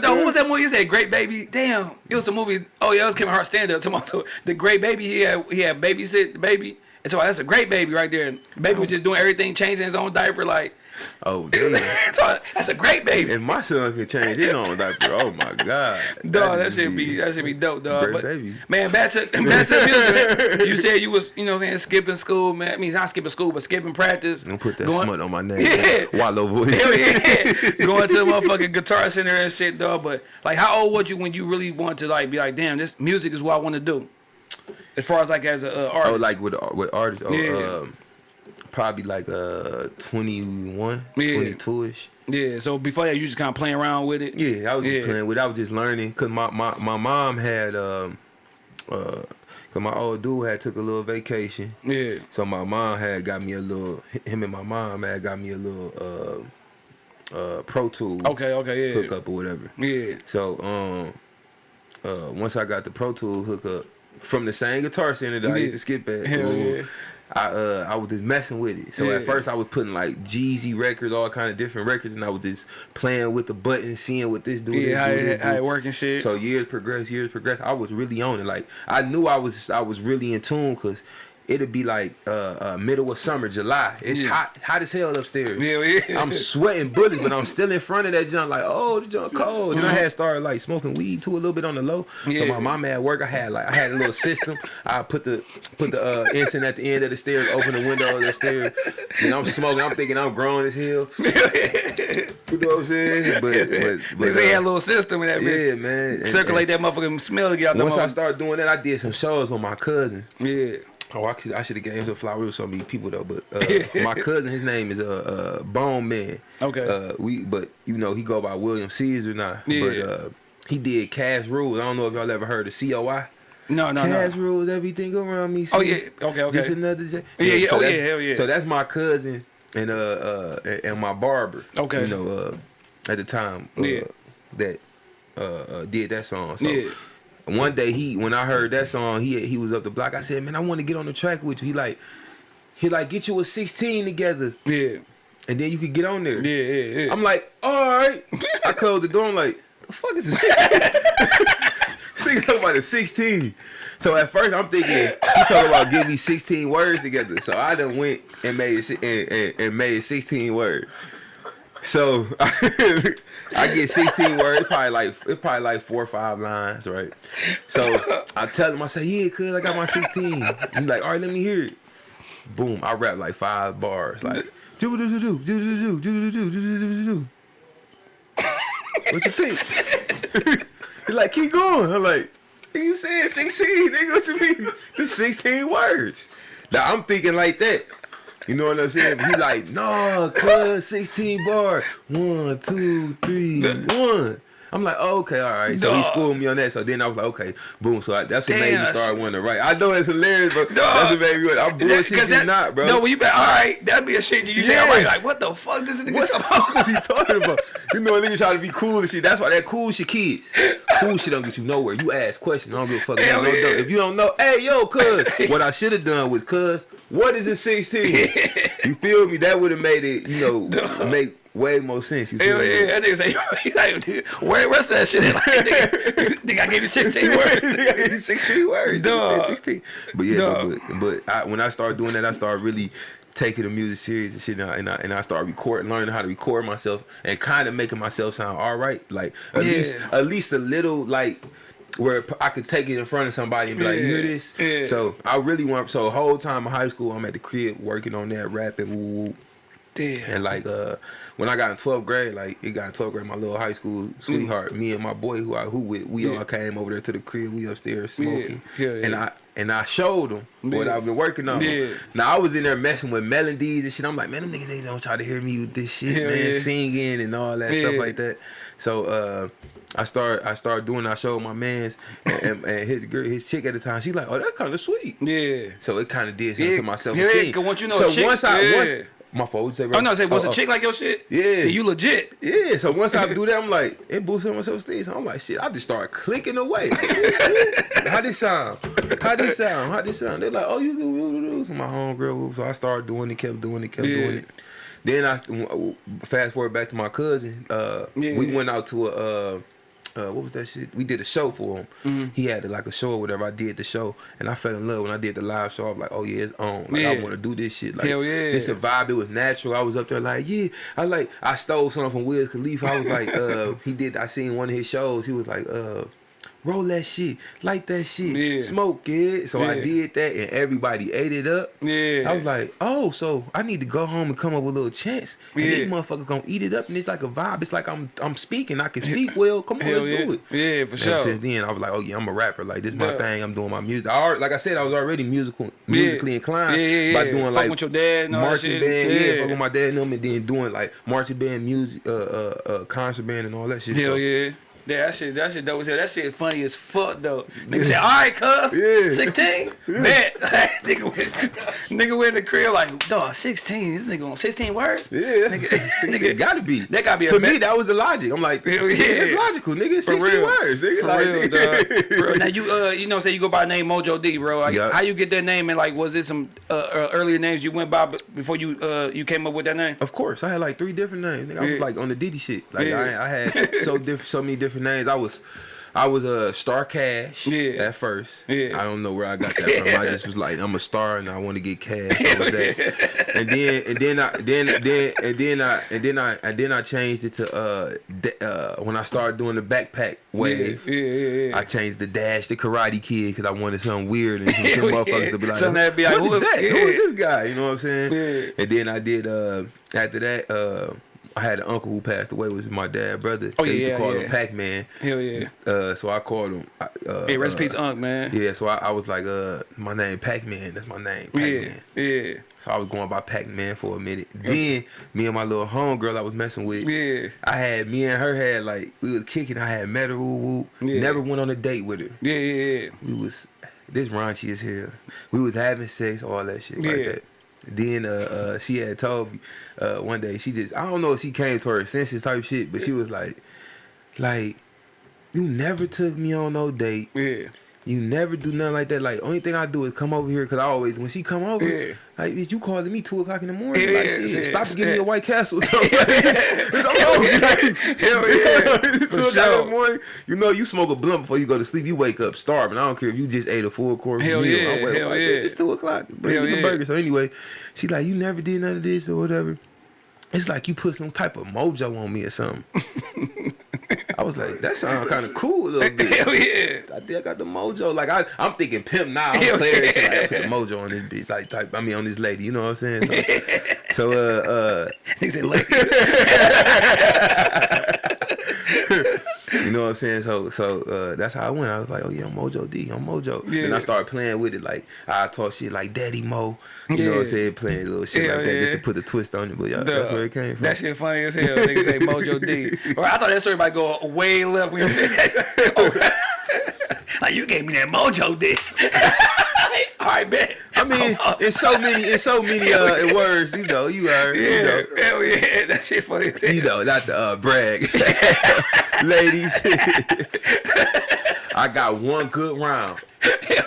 no, what was that movie you said? Great Baby. Damn, it was a movie. Oh yeah, it was Kevin Hart stand up. Tomorrow, so the Great Baby. He had he had babysit the baby, And so that's a great baby right there. Baby was oh. just doing everything, changing his own diaper. Like, Oh so that's a great baby. And my son can change his own diaper. Oh my god. Dog, that should be that should be dope, dog. But, baby. Man, back to back to music. You said you was, you know, what I'm saying skipping school, man. I mean, not skipping school, but skipping practice. Don't put that Going- smut on my name. Yeah. Wallow voice. Hell yeah. Going to the motherfucking guitar center and shit, dog. But like, how old was you when you really want to like be like, damn, this music is what I want to do? As far as like as a uh, artist. Oh, like with with artists. Oh, Yeah. um, probably like uh 21, Yeah. 22 ish. yeah. So before that, you just kind of playing around with it. Yeah, I was Yeah. just playing with. it. I was just learning because my, my my mom had um uh. Cause my old dude had took a little vacation, Yeah. so my mom had got me a little. Him and my mom had got me a little uh uh Pro Tool Okay. Okay. Yeah. hookup or whatever. Yeah. So um, uh, once I got the Pro Tool hookup from the same guitar center that I used to skip at, Hell yeah. I uh I was just messing with it. So Yeah. at first I was putting like Jeezy records, all kind of different records, and I was just playing with the buttons, seeing what this do, this Yeah. How do, it, this how do. it work shit. So years progressed, years progressed. I was really on it. Like I knew I was I was really in tune because it'd be like uh, uh middle of summer, July. It's Yeah. hot hot as hell upstairs. yeah. Yeah. I'm sweating bullets, but I'm still in front of that junk like, oh, the junk cold. Then I had started like smoking weed too a little bit on the low. So my mom at work, I had like I had a little system. I put the put the uh, incense at the end of the stairs, open the window of the stairs, and I'm smoking. I'm thinking I'm growing as hell. You know what I'm saying? But but, they had a uh, little system in that yeah, bitch. man. And- Circulate that motherfucking smell to get out and the Once I started doing that, I did some shows with my cousin. Yeah. Oh, I should I should have gave him flowers with so many people though. But uh, my cousin, his name is uh, uh Bone Man. Okay. Uh, we but you know he go by William Caesar now. Yeah. But uh, he did Cash Rules. I don't know if y'all ever heard of COI. No, no, no. Cash no. Rules, everything around me. Oh yeah. Okay. Okay. Just another J. Yeah, yeah, so oh, yeah, hell yeah. So that's my cousin and uh uh and- and my barber. Okay. You know uh at the time uh, Yeah. that uh, uh did that song. So Yeah. One day he when I heard that song, he he was up the block. I said, Man, I want to get on the track with you. He like he like get you a 16 together Yeah. and then you could get on there. Yeah. Yeah. Yeah. I'm like, all right. I closed the door. I'm like, the fuck is a 16? Thinking talking about a 16. So at first I'm thinking he talking about give me 16 words together. So I done went and made and, and, and made 16 words. So I get 16 words, probably like it's probably like four or five lines, right? So I tell him, I say, yeah, cuz I got my 16. He's like, all right, let me hear it. Boom, I rap like five bars, like do do do do do do do do do do do do do. What you think? He's like, keep going. I'm like, you said 16, nigga. What you mean? It's 16 words. Now I'm thinking like that. You know what I'm saying? He like, no, cuz 16 bar. One, two, three, one. I'm like, oh, okay, all right. So he schooled me on that. So then I was like, okay, boom. So I, that's what made Damn, me start wanting to write. I know it's hilarious, but that's what made me. I'm bullshit that- not, bro. No, when you be all right, that'd be a shit you say. Yeah. right, like what the fuck this nigga What the talking fuck is he talking about? You know, a nigga try to be cool and shit. That's why that cool shit kids. Cool shit don't get you nowhere. You ask questions. I don't give a fuck. Hell yeah. If you don't know, hey, yo, cuz. what I should have done was, cuz, what is a 16? you feel me? That would have made it, you know, make way more sense. You feel me? yeah, that nigga say, he like, dude, where where's that shit? at? Like, nigga, nigga, I gave you 16 words. 16 words. Dog. 16. But yeah, but, but I, when I started doing that, I started really taking the music serious and shit, and I, and I, and I started recording, learning how to record myself, and kind of making myself sound all right. Like at Yeah. least, at least a little like. Where I could take it in front of somebody and be like, "You hear this?" Yeah. So I really want. So the whole time in high school, I'm at the crib working on that, rapping, woo, woo, Damn. and like uh, when I got in 12th grade, like it got in 12th grade, my little high school sweetheart, me and my boy who I who with, we Mm. Yeah. all came over there to the crib. We upstairs smoking, Yeah, yeah, and. I and I showed them what I've been working on. Yeah. Now I was in there messing with melodies and shit. I'm like, man, them niggas they don't try to hear me with this shit, man, singing and all that stuff like that. So uh, I start I started doing. I showed my man's and, and, and his girl, his chick at the time. She like, oh, that's kind of sweet. Yeah. So it kind of did something Yeah, to my self yeah, once you know so chick- once I once my fault. You say, bro? Oh no, said, was Oh, a oh. chick like your shit? Yeah. you legit. Yeah, so once I do that, I'm like, it boosted my self-esteem. So I'm like, shit, I just start clicking away. How this sound? How this sound? How this sound? They're like, oh, you do, you do, you do. So my homegirl, so I started doing it, kept doing it, kept Yeah. doing it. Then I fast forward back to my cousin. Uh, Yeah. we went out to a uh, uh, what was that shit? We did a show for him. Mm-hmm. He had like a show or whatever. I did the show, and I fell in love when I did the live show. I was like, oh yeah, it's on. Like I want to do this shit. Like Hell yeah. it's a vibe. It was natural. I was up there like, yeah. I like. I stole something from Wiz Khalifa. I was like, uh, he did. I seen one of his shows. He was like, uh. Roll that shit, light that shit, Yeah. smoke it. So I did that, and everybody ate it up. Yeah. I was like, oh, so I need to go home and come up with a little chance. And Yeah. these motherfuckers gonna eat it up, and it's like a vibe. It's like I'm I'm speaking. I can speak well. Come on, Hell let's yeah. do it. Yeah, for And sure. since then, I was like, oh yeah, I'm a rapper. Like this, my Yeah. thing. I'm doing my music. I already, like I said, I was already musical, musically inclined Yeah, yeah, by doing Fuck like with your dad and marching band. Yeah, Yeah. fuck with my dad and them, and then doing like marching band music, uh, uh, uh concert band and all that shit. Hell So, yeah. Yeah, that shit, that shit dope as hell. That shit funny as fuck though. Nigga said, all right, cuz. Yeah. 16? Bet. nigga, went, nigga went in the crib like, dog, 16. This nigga on 16 words? Yeah, Nigga, nigga, gotta be. that gotta be a to me. That was the logic. I'm like, yeah. it's logical, nigga. It's For 16 real. words, nigga. For like, real, dog. For. Now you uh you know say you go by the name Mojo D, bro. Like, Yeah. How you get that name and like was it some uh, uh, earlier names you went by before you uh you came up with that name? Of course, I had like three different names. Nigga, I was like on the Diddy shit. Like Yeah. I, I had so diff- so many different names. I was, I was a Star Cash. Yeah. At first. Yeah. I don't know where I got that from. I just was like, I'm a star and I want to get cash. That. And then and then I then then and then I and then I and then I changed it to uh uh when I started doing the backpack wave. Yeah, yeah, yeah. I changed the dash to Karate Kid because I wanted something weird and some Hell motherfuckers to be like, Something that'd be like, what is who- that? Who is this guy? You know what I'm saying? And then I did uh after that uh I had an uncle who passed away, was my dad brother. Oh, they used to call yeah. him Pac Man. Hell yeah. Uh, so I called him. Uh, Hey, rest uh, peace, Unc, man. Yeah, so I, I was like, uh, my name Pac Man. That's my name, Pac Yeah, Man. yeah, So I was going by Pac Man for a minute. Then me and my little homegirl I was messing with. yeah, I had me and her had like we was kicking. I had met her. Woo, woo. Yeah. Never went on a date with her. yeah, yeah, yeah. We was this raunchy as hell. We was having sex, all that shit like that. Then uh, uh, she had told me uh, one day she just I don't know if she came to her senses type shit, but she was like, like you never took me on no date. yeah. You never do nothing like that. Like only thing I do is come over here because I always when she come over, Yeah. like bitch, you calling me two o'clock in the morning. Yeah, like yeah, stop yeah. giving me a White Castle. So, like, it's over. Like, Hell yeah. For o'clock sure. the morning, you know you smoke a blunt before you go to sleep. You wake up starving. I don't care if you just ate a full course Hell meal. yeah, I'm hell like, yeah. It's two o'clock. Bring Hell me some yeah. burgers. So anyway, she like you never did none of this or whatever. It's like you put some type of mojo on me or something. I was like, that sounds kind of cool a little bit. Hell yeah. I think I got the mojo. Like I, I'm thinking pimp now. I'm Hell player. Shit. Like, I put the mojo on this bitch. Like, type, I mean, on this lady. You know what I'm saying? So, so uh, uh, He said, like, you know what I'm saying? So, so uh, that's how I went. I was like, oh yeah, I'm Mojo D. I'm Mojo. Then I started playing with it. Like I talk shit like Daddy Mo. You know what I'm saying? Playing little shit Hell like that just to put a twist on it. But yeah, that's where it came from. That shit funny as hell. Nigga say Mojo D. Or I thought that story might go way left when you said that. Oh, like you gave me that Mojo D. All right, bet. I mean, it's so many, it's so many uh, words. You know, you heard. You yeah, know. hell yeah, that shit funny as hell. you know, not to uh, brag. Ladies, I got one good round.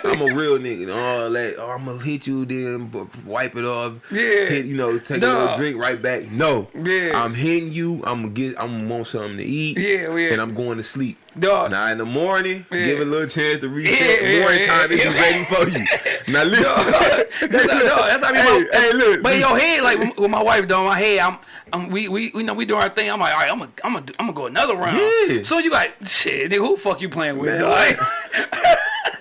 I'm a real nigga. Oh, like, oh, I'm gonna hit you, then wipe it off. Yeah. Hit, you know, take a little drink right back. No. Yeah. I'm hitting you. I'm gonna get. I'm gonna want something to eat. Yeah, yeah. And I'm going to sleep. Dog. Now in the morning, Yeah. give a little chance to reset. Yeah, yeah, Morning time yeah, is yeah. ready for you. Now listen. that's, how, no, that's how I be. Hey, my, hey, look. But in your head, like when- when my wife doing my head, I'm, I'm we, we, we know we doing our thing. I'm like, all right, I'm gonna, I'm gonna, I'm gonna go another round. Yeah. So you like, shit, nigga, who fuck you playing with? Man?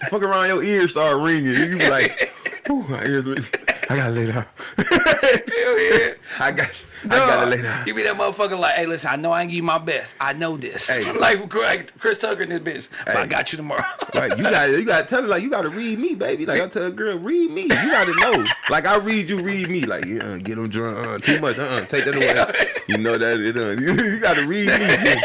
Fuck around, your ears start ringing. You be like, my ears. I gotta lay down. I got. I gotta lay down. You be that motherfucker like, hey, listen, I know I ain't give you my best. I know this. Hey. like, Chris Tucker in this bitch. But I got you tomorrow. Like you gotta, you gotta tell her like you gotta read me, baby. Like I tell a girl, read me. You gotta know. Like I read you, read me. Like yeah, get them drunk. Uh, too much. Uh, uh take that away. You know that it. Uh, you gotta read me.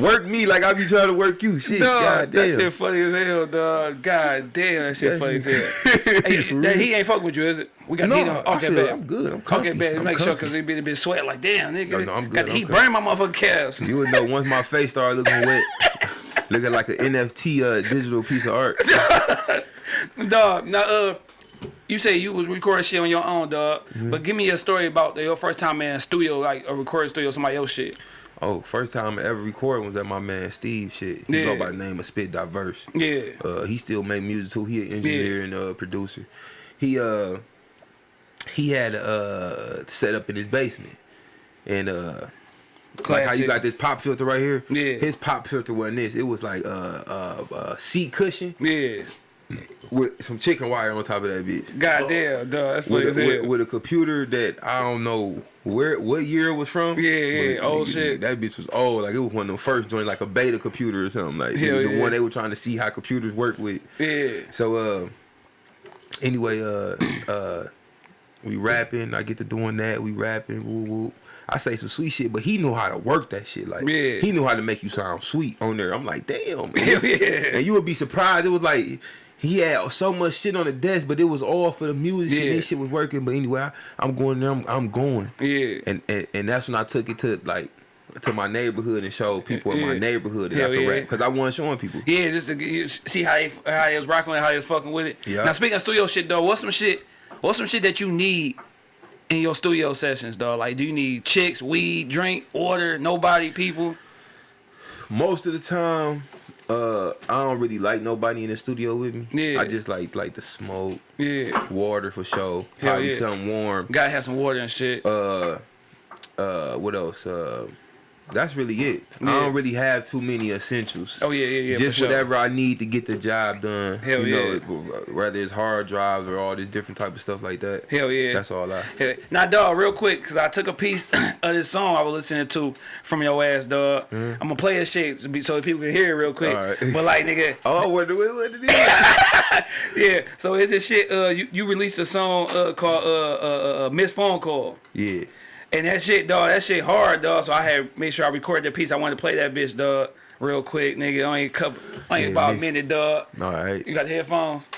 Work me like I be trying to work you. Shit. Dog, God that shit funny as hell, dog. God damn, that shit funny as hell. Hey, that he ain't fuck with you, is it? We got No, heat on. Okay, bet. I'm good. I'm Okay, comfy. bet. I'm Make sure because he be a bit sweat. Like, damn, nigga. No, no, I'm good, he I'm burned my motherfucking calves. You would know once my face started looking wet, looking like an NFT uh, digital piece of art. Dog, now, uh, you say you was recording shit on your own, dog. Mm-hmm. But give me a story about your first time in a studio, like a recording studio, somebody else shit. Oh, first time I ever recorded was at my man Steve shit. He Yeah. go by the name of Spit Diverse. Yeah. Uh, he still make music too. He an engineer and uh, producer. He uh he had uh set up in his basement, and uh like how you got this pop filter right here. Yeah. His pop filter wasn't this. It was like uh uh, uh seat cushion Yeah. With some chicken wire on top of that bitch. Goddamn, dog. That's funny With a, with, with a computer that I don't know where what year it was from. Yeah, yeah, old shit. That bitch was old. Like it was one of them first joint, like a beta computer or something. Like Hell the yeah. one they were trying to see how computers work with. yeah. So uh anyway, uh uh we rapping, I get to doing that, we rapping, woo woo. I say some sweet shit, but he knew how to work that shit. Like Yeah. he knew how to make you sound sweet on there. I'm like, damn, man. Yeah. And you would be surprised. It was like he had so much shit on the desk, but it was all for the music. Shit. Yeah. This shit was working. But anyway, I, I'm going there. I'm, I'm going. Yeah. And, and and that's when I took it to like to my neighborhood and showed people in my neighborhood that Hell I could yeah. rap because I wasn't showing people. Yeah, just to see how they how they was rocking with it, how they was fucking with it. Yeah. Now speaking of studio shit though, what's some shit what's some shit that you need in your studio sessions, dog? Like do you need chicks, weed, drink, order, nobody, people? most of the time uh i don't really like nobody in the studio with me Yeah. i just like like the smoke Yeah. water for sure probably yeah. something warm Gotta have some water and shit. uh uh what else uh that's really it i don't really have too many essentials oh yeah, yeah, yeah. just sure. whatever i need to get the job done Hell you yeah. know whether it's hard drives or all this different type of stuff like that Hell yeah. that's all i Yeah. Now, dog, real quick, because I took a piece of this song I was listening to from your ass, dog. I'm going to play this shit so be- so people can hear it real quick. All right. But, like, nigga, oh what, what, what it yeah. So, it's this shit, uh, you, you released a song uh, called uh, uh, uh, Miss Phone Call. yeah And that shit, dog, that shit hard, dog. So, I had made sure I recorded the piece. I wanted to play that bitch, dog, real quick, nigga. Only a couple, only Yeah, about a minute, dog. all right You got the headphones?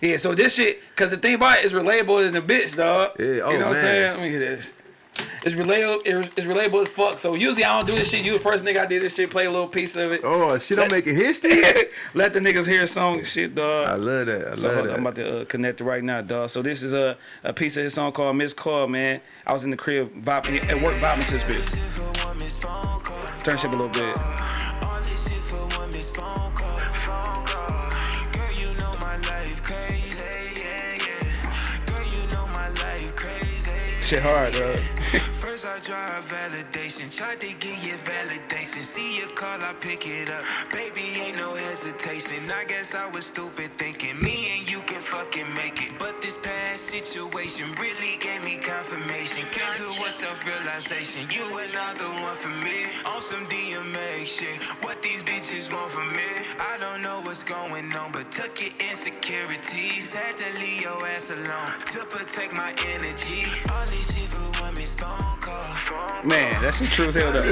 Yeah, so this shit, cause the thing about it is relatable than the bitch, dog. Yeah, you oh, know what I'm man. saying? Let me get this. It's relatable. It's, relatable as fuck. So usually I don't do this shit. You the first nigga I did this shit. Play a little piece of it. oh shit i'm making history Let the niggas hear a song and shit, dog. i love that i So love hold that I'm about to uh, connect it right now, dog. So this is a, a piece of his song called Miss Call, man. I was in the crib vibing, at work vibing to this bitch. Turn shit up a little bit. Shit for one missed phone call. Girl, you know my life crazy, yeah, yeah. Girl, you know my life crazy. Shit hard, dog. First I drive validation, tried to get your validation. See your call, I pick it up. Baby, ain't no hesitation. I guess I was stupid thinking me and you can fucking make it. But this past situation really gave me confirmation. Came to a self-realization. You are not the one for me. On some DMA shit. What these bitches want from me. I don't know what's going on, but took your insecurities. Had to leave your ass alone to protect my energy. All this shit for one phone. Man, that shit true as hell, though.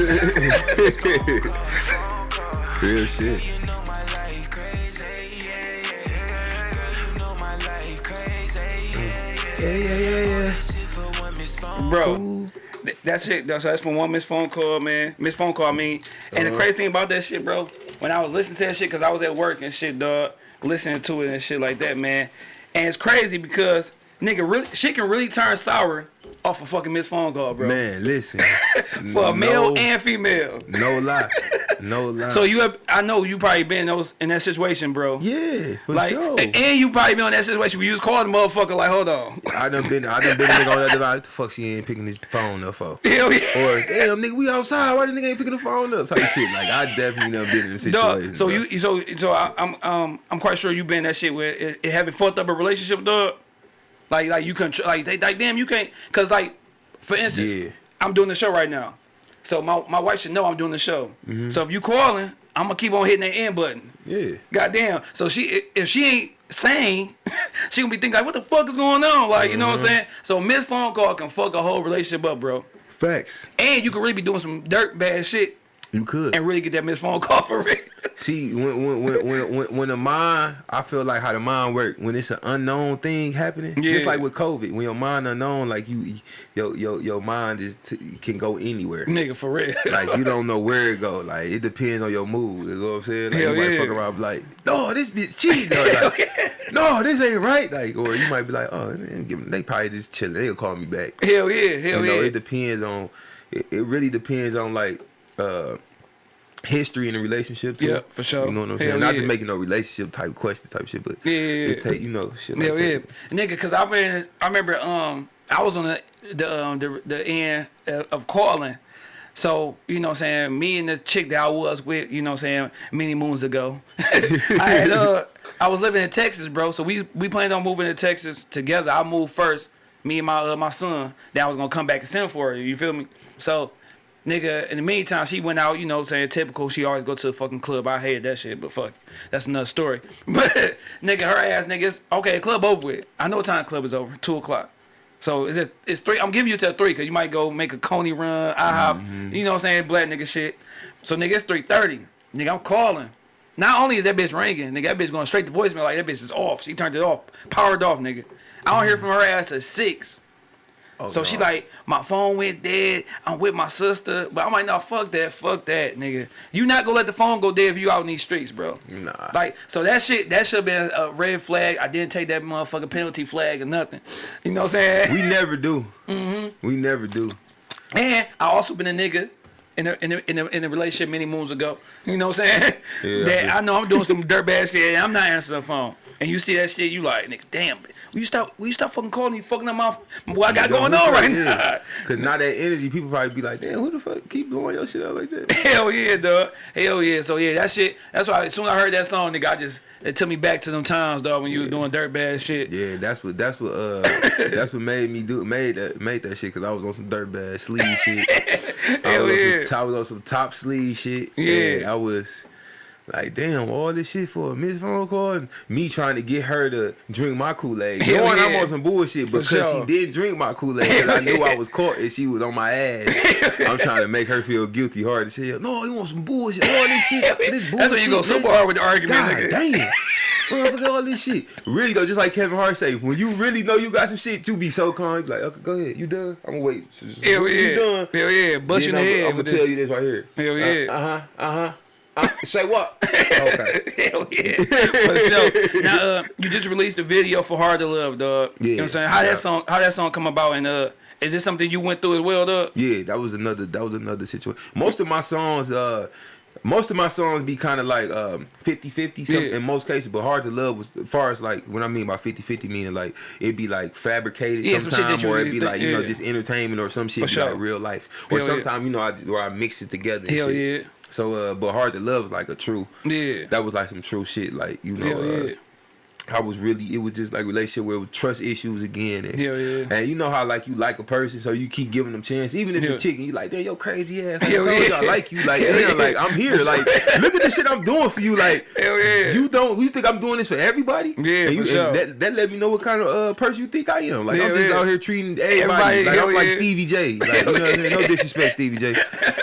real shit You know my life crazy, yeah, yeah. Girl, you know my life crazy, yeah, yeah. yeah, yeah, yeah, yeah. Shit for one missed phone Bro, that's it. That's, that's from one missed phone call, man. Missed phone call, I mean. And the uh-huh. crazy thing about that shit, bro, when I was listening to that shit, because I was at work and shit, dog, listening to it and shit like that, man. And it's crazy because, nigga, really, shit can really turn sour off a fucking missed phone call, bro. man listen For a male no- and female. No lie. No lie. So you have, I know you probably been in those in that situation, bro. Yeah, for Like, sure. and you probably been in that situation where you just called the motherfucker like, hold on. I done been I done been a nigga on that device. What the fuck she ain't picking his phone up for? Hell yeah. Or damn nigga, we outside. Why the nigga ain't picking the phone up? Type shit. Like I definitely never been in a situation. Dog, so you so so I, I'm um I'm quite sure you been in that shit where it, it having fucked up a relationship, dog. Like like you can tr- like they like damn you can't cause like for instance Yeah. I'm doing the show right now, so my my wife should know I'm doing the show. Mm-hmm. So if you calling, I'm gonna keep on hitting that end button. Yeah. Goddamn. So she if she ain't sane, she gonna be thinking like what the fuck is going on? Like you know Mm-hmm. what I'm saying? So missed phone call can fuck a whole relationship up, bro. Facts. And you can really be doing some dirt bad shit You could. and really get that missed phone call for real. See, when when when when when, when the mind, I feel like how the mind work. When it's an unknown thing happening, Yeah. just like with COVID, when your mind unknown, like you, your your your mind is t- can go anywhere. Nigga, for real. Like you don't know where it go. Like it depends on your mood. You know what I'm saying? Like Hell you might yeah. fuck around like, no, this bitch cheating. Like, no, this ain't right. Like, or you might be like, oh, they, they probably just chilling. They'll call me back. Hell yeah, hell you know, yeah. it depends on. It, it really depends on like uh history in a relationship too. Yeah, for sure. You know what I'm Hell saying? Not yeah. to make it no relationship type question type shit, but Yeah, yeah, yeah. take you know shit like Yeah, yeah, that. nigga. Cause I remember, I remember, um, I was on the the um, the, the end of calling. So you know, what I'm saying me and the chick that I was with, you know, what I'm saying many moons ago. I had uh, I was living in Texas, bro. So we we planned on moving to Texas together. I moved first, me and my uh, my son. Then I was gonna come back and send for her. You feel me? So. Nigga, in the meantime, she went out, you know, what I'm saying typical. She always go to the fucking club. I hated that shit, but fuck, that's another story. But nigga, her ass, niggas, okay, club over with. I know what time club is over, two o'clock. So is it? It's three. I'm giving you till three, cause you might go make a Coney run, I IHOP, mm-hmm. you know what I'm saying, black nigga shit. So nigga, it's three thirty. Nigga, I'm calling. Not only is that bitch ringing, nigga, that bitch going straight to voicemail like that bitch is off. She turned it off, powered off, nigga. I don't hear from her ass till six. Oh, So she like, my phone went dead. I'm with my sister, but I'm like, no, fuck that, fuck that, nigga. You not gonna let the phone go dead if you out in these streets, bro. Nah. Like, so that shit, that should have been a red flag. I didn't take that motherfucking penalty flag or nothing. You know what I'm saying? we never do. Mm-hmm. We never do. And I also been a nigga in a, in a, in a, in a relationship many moons ago. You know what I'm saying? Yeah, that I know I'm doing some dirtbag shit and I'm not answering the phone. And you see that shit, you like, nigga, damn. You stop? Will you stop fucking calling you fucking up my what I got going on right now? Cause now that energy, people probably be like, damn, who the fuck keep blowing your shit out like that? Hell yeah, dog. Hell yeah. So yeah, that shit. That's why as soon as I heard that song, nigga, I just it took me back to them times, dog, when you was doing dirt bad shit. Yeah, that's what that's what uh that's what made me do made that made that shit because I was on some dirt bad sleeve shit. I Hell was, yeah. on some, I was on some top sleeve shit. Yeah. I was like, damn, all this shit for a missed phone call and me trying to get her to drink my Kool Aid. Hell Knowing I'm on some bullshit because sure. she did drink my Kool Aid because I knew I was caught and she was on my ass. I'm trying to make her feel guilty hard as hell. No, you want some bullshit? All this shit. This bullshit. That's when you go super hard with the argument, God nigga. damn. Motherfucker, all this shit. Really though, just like Kevin Hart say, when you really know you got some shit, you be so calm. You be like, okay, go ahead. You done? I'm gonna wait. Hell you yeah. done? Hell yeah. Bust you Then head. I'm, gonna tell this. you this right here. Hell yeah. Uh huh. Uh huh. Uh, say what? okay. Hell yeah. For sure. Now, uh, you just released a video for Hard to Love, dog. You know what Yeah, I'm saying? How yeah. that song how that song come about and uh is this something you went through as well, dog? Yeah, that was another. That was another situation. Most of my songs, uh, most of my songs be kind of like um 50-50 some, Yeah. in most cases, but hard to love was as far as like when I mean by 50-50 meaning like it'd be like fabricated Yeah, some shit that sometimes you or it'd be like you know just entertainment or some shit For sure. like real life or Hell yeah. sometimes you know I where I mix it together. and Hell yeah. So uh, but hard to love is like a true. Yeah. That was like some true shit. Like you know. Hell uh, yeah. I was really it was just like a relationship where it was trust issues again. And, Hell yeah. and you know how like you like a person, so you keep giving them chance, even if Yeah. the chicken you like, damn, yo crazy ass. Like, Hell I yeah. I like you. Like, Hell damn, yeah. like I'm here. Like, look at the shit I'm doing for you. Like, Hell yeah. you don't you think I'm doing this for everybody? Yeah, and you, for sure. that, that let me know what kind of uh, person you think I am. Like, I'm just yeah. out here treating everybody, Everybody, like I'm like. Stevie J. Like, you know what I'm saying? No disrespect, Stevie J.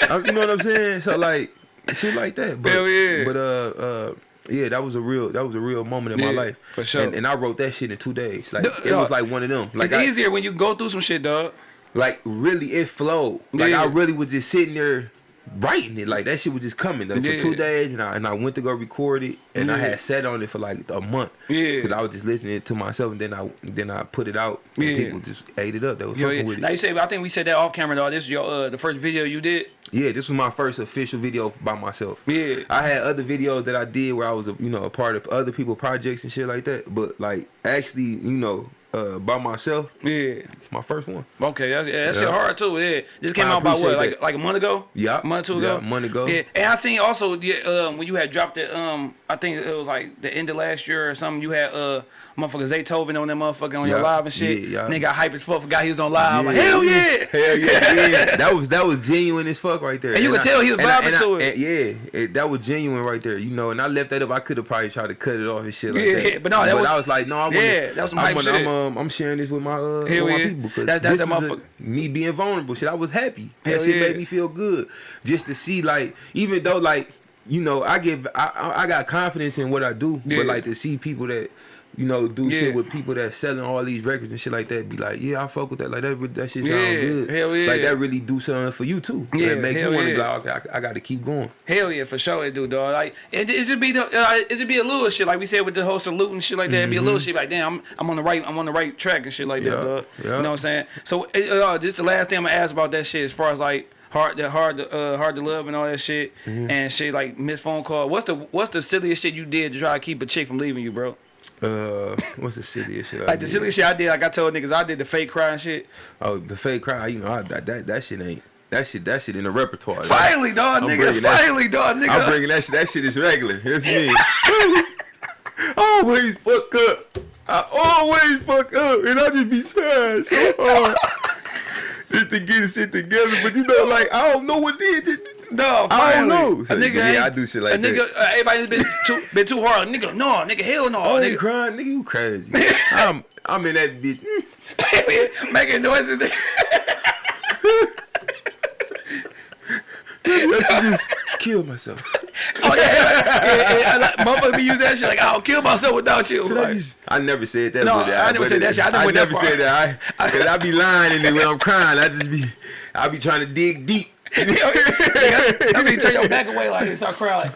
I'm- you know what I'm saying? So like, shit like that. But, Hell yeah. But uh, uh. Yeah, that was a real that was a real moment in my life. for sure. And, and I wrote that shit in two days. Like it was like one of them. Like it's I, easier when you go through some shit, dog. like really it flowed. Like Yeah. I really was just sitting there writing it. Like that shit was just coming Yeah. for two days, and I and I went to go record it, and I had sat on it for like a month. Yeah. Cause I was just listening to myself, and then I then I put it out, and Yeah. people just ate it up. They was Yo, yeah. with it. Now you say, I think we said that off camera, though This is your uh, the first video you did. Yeah, this was my first official video by myself. Yeah. I had other videos that I did where I was, a, you know, a part of other people projects and shit like that. But like actually, you know, uh, by myself, Yeah. my first one. Okay, that's, yeah, that shit Yeah. hard too. Yeah, this came I out about what, like that. like a month ago? Yeah. a month or two Yeah, ago. a month ago. Yeah, and I seen also yeah, um, when you had dropped it. Um, I think it was like the end of last year or something. You had uh, motherfucker Zaytoven on that motherfucker on your Yeah, live and shit. yeah, yeah. Nigga got hype as fuck. Forgot he was on live. I'm like, hell yeah, hell yeah, yeah. That was that was genuine as fuck right there. And you could tell he was and I- vibing and I- to it. and yeah, it, that was genuine right there. You know, and I left that up. I could have probably tried to cut it off and shit like Yeah, that. but no, that was- I was like, no, I wanna, Yeah, that was some I'm, gonna- shit. I'm, um, I'm sharing this with my uh, with my people because That- that- this that a- motherfucker- me being vulnerable. Shit, I was happy. Hell that shit yeah. made me feel good just to see like, even though like, you know, I give, I, I I got confidence in what I do, Yeah. but like to see people that. You know, do Yeah. shit with people that selling all these records and shit like that. Be like, yeah, I fuck with that. Like that, that shit sound Yeah, good. hell yeah. Like that really do something for you too. Yeah, Yeah, make hell you want to yeah. be like, okay, I, I got to keep going. Hell yeah, for sure it do, dog. Like it, it should be the uh, it should be a little shit like we said with the whole salute and shit like that. It'd be a little shit like damn, I'm, I'm on the right I'm on the right track and shit like that, Mm-hmm. Dog. yeah. You know what I'm saying? So uh, just the last thing I'm gonna ask about that shit as far as like hard that hard to uh hard to love and all that shit Mm-hmm. and shit like missed phone call. What's the what's the silliest shit you did to try to keep a chick from leaving you, bro? Uh, what's the silliest shit? I Like the did? silliest shit I did, like I told niggas I did the fake cry and shit. Oh, the fake cry. You know, I, that, that that shit ain't that shit. That shit in the repertoire. Finally, dog, I'm nigga. Finally, dog, nigga. I'm bringing that shit. That shit is regular. Here's me. I always fuck up. I always fuck up, and I just be trying so hard just to get shit together. But you know, like I don't know what it is. No, I don't finally. know. A nigga, yeah, I do shit like that. a nigga. Uh, everybody's been too, been too hard. Nigga, no, nigga, hell no. Oh, they nigga. crying, nigga, you crazy. I'm, I'm in that bitch. making noises. I should just kill myself. oh yeah, yeah, yeah, yeah. Like, motherfucker be using that shit like I'll kill myself without you. Should I just? I never said that. No, but I never said that shit. I never went that never said that. I, cause I be lying in it when I'm crying. I just be, I be trying to dig deep. I mean, turn your back away like and start crying. Like,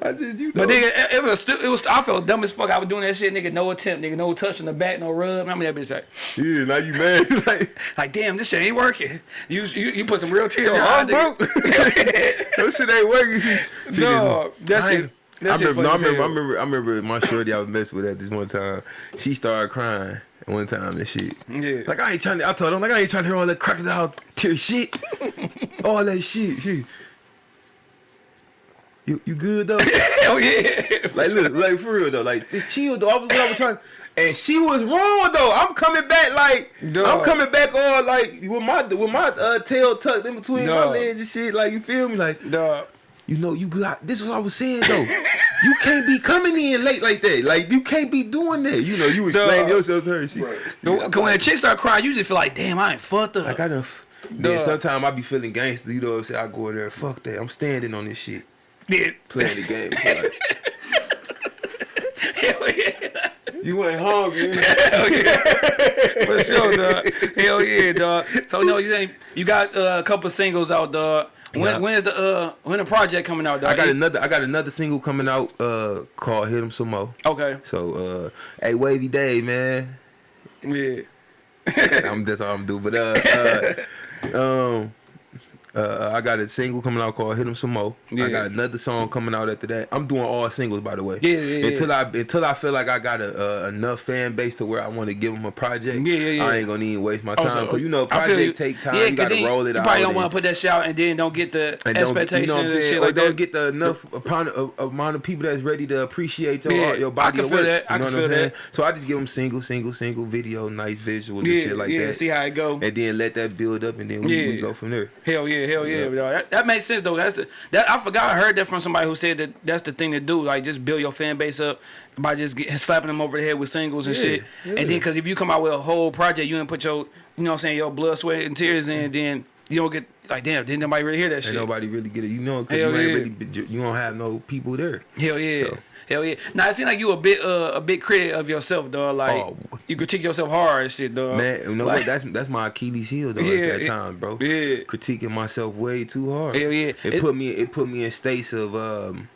I just, you know. but nigga, it, it was it was. I felt dumb as fuck. I was doing that shit, nigga. No attempt, nigga. No touch on the back, no rub. I mean that bitch like, yeah, now you mad? like, like damn, this shit ain't working. You you, you put some real tears. yo, your I'm broke. that shit ain't working. No, that shit- I remember, no, I remember, I remember, I remember my shorty I was messing with at this one time. She started crying one time and shit. Yeah. Like I ain't trying to. I told her like I ain't trying to hear all that crocodile tear shit. all that shit. shit. You you good though? Hell yeah. Like, look, like for real though, like just chill though. I was, I was trying, and she was wrong though. I'm coming back like Dog. I'm coming back all like with my with my uh, tail tucked in between my legs and shit. Like you feel me? Like Dog. You know you got. This is what I was saying though. you can't be coming in late like that. Like you can't be doing that. You know you explain Dog. yourself to her. and Shit. Cause when a chick start crying, you just feel like, damn, I ain't fucked up. Like I done. f- Dog. Then sometimes I be feeling gangster. You know what I'm saying? I go in there. Fuck that. I'm standing on this shit. yeah. Playing the game. Like, Hell yeah. you ain't hungry. Hell yeah. For sure, dog. Hell yeah, dog. So no, you ain't. you got uh, a couple singles out, dog. When Yeah. when is the uh when the project coming out, dog? I got another. I got another single coming out. Uh, called "Hit 'Em Some More." Okay. So, uh, hey, Wavy Day, man. Yeah. I'm that's all I'm do. But uh, uh um. Uh, I got a single coming out called "Hit 'Em Some More." Yeah. I got another song coming out after that. I'm doing all singles, by the way. Yeah, yeah, yeah. Until I until I feel like I got a, uh, enough fan base to where I want to give them a project. Yeah, yeah, yeah. I ain't gonna even waste my Oh, time because you know I feel project take time. Yeah, you gotta roll it you out. probably don't want to put that shit out and then don't get the and expectations you know what I'm and saying? shit or like don't that. get the enough upon a, amount of people that's ready to appreciate your Yeah, art, your I can feel work. that. I you know can what I'm feel saying? that. So I just give them single, single, single video, nice visuals and shit like yeah. that. See how it go. and then let that build up, and then we go from there. Hell yeah, hell yeah, Yeah. That, that makes sense though. That's the that I forgot I heard that from somebody who said that that's the thing to do. Like just build your fan base up by just get, slapping them over the head with singles and Yeah, shit. yeah. And then because if you come out with a whole project, you didn't put your you know what I'm saying your blood, sweat, and tears in, mm-hmm. then you don't get like damn, didn't nobody really hear that Ain't shit? nobody really get it, you know, because Hell you ain't yeah. really, you don't have no people there. Hell yeah. So- Hell yeah. Now it seems like you a bit uh, a big critic of yourself, dog. Like Oh. you critique yourself hard and shit, dog. Man, you know like, what? That's that's my Achilles heel though Yeah, at that time, bro. yeah. Critiquing myself way too hard. Hell yeah. It, It- put me it put me in states of um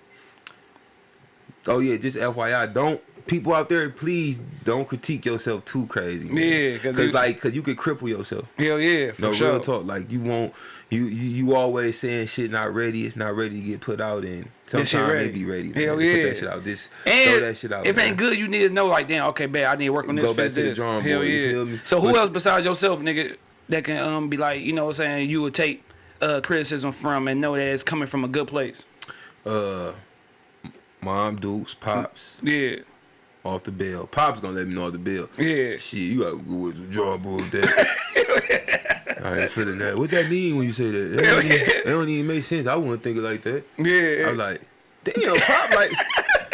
Oh yeah, just FYI, don't people out there please don't critique yourself too crazy. Man. Yeah, 'cause cause you- like cause you could cripple yourself. Hell yeah, for No sure. real talk. Like you won't you, you you always saying shit not ready, it's not ready to get put out and sometimes it be ready. Hell man. yeah. Put that shit out. Just And throw that shit out. if man. ain't good, you need to know like, damn, okay, bad. I need to work on this. Go back to the drawing Hell board, you yeah. feel me? So who But- else besides yourself, nigga, that can um be like, you know, what I'm saying you would take uh criticism from and know that it's coming from a good place. uh mom dukes, pops, Yeah, off the bill. Pops gonna let me know off the bill. yeah. Shit, you gotta go with the drawing board that. I ain't feeling that. What that mean when you say that? It don't, even, it don't even make sense. I wouldn't think it like that. Yeah. I'm like, damn, pop, like,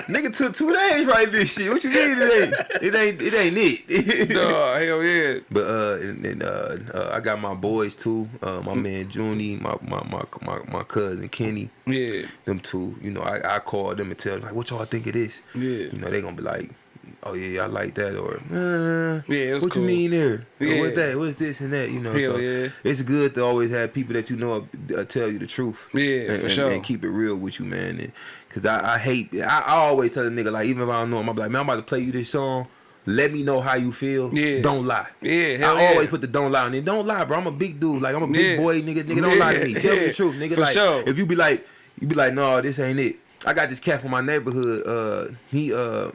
nigga took two days write this shit. What you mean it ain't? It ain't. It ain't it. Dog, hell yeah. But uh, and, and uh, uh, I got my boys too. Uh, my man Junie, my my my my, my cousin Kenny. Yeah. Them two. You know, I I call them and tell them like, what y'all think of this? Yeah. You know, they gonna be like, oh yeah, I like that, or uh, Yeah, what cool. you mean there? Yeah. What's that? What's this and that? You know, Hell so yeah. it's good to always have people that you know uh, tell you the truth. Yeah, and, for and, sure. and keep it real with you, man. And, Cause I, I hate, I, I always tell a nigga like, even if I don't know him, I'm like, man, I'm about to play you this song. let me know how you feel. Yeah. Don't lie. Yeah, I yeah. always put the don't lie on it. Don't lie, bro. I'm a big dude. Like I'm a big Yeah. boy, nigga. Nigga, don't lie to me. Tell me yeah. the truth, nigga. For like sure. if you be like, you be like, no, this ain't it. I got this cat from my neighborhood. Uh, he uh.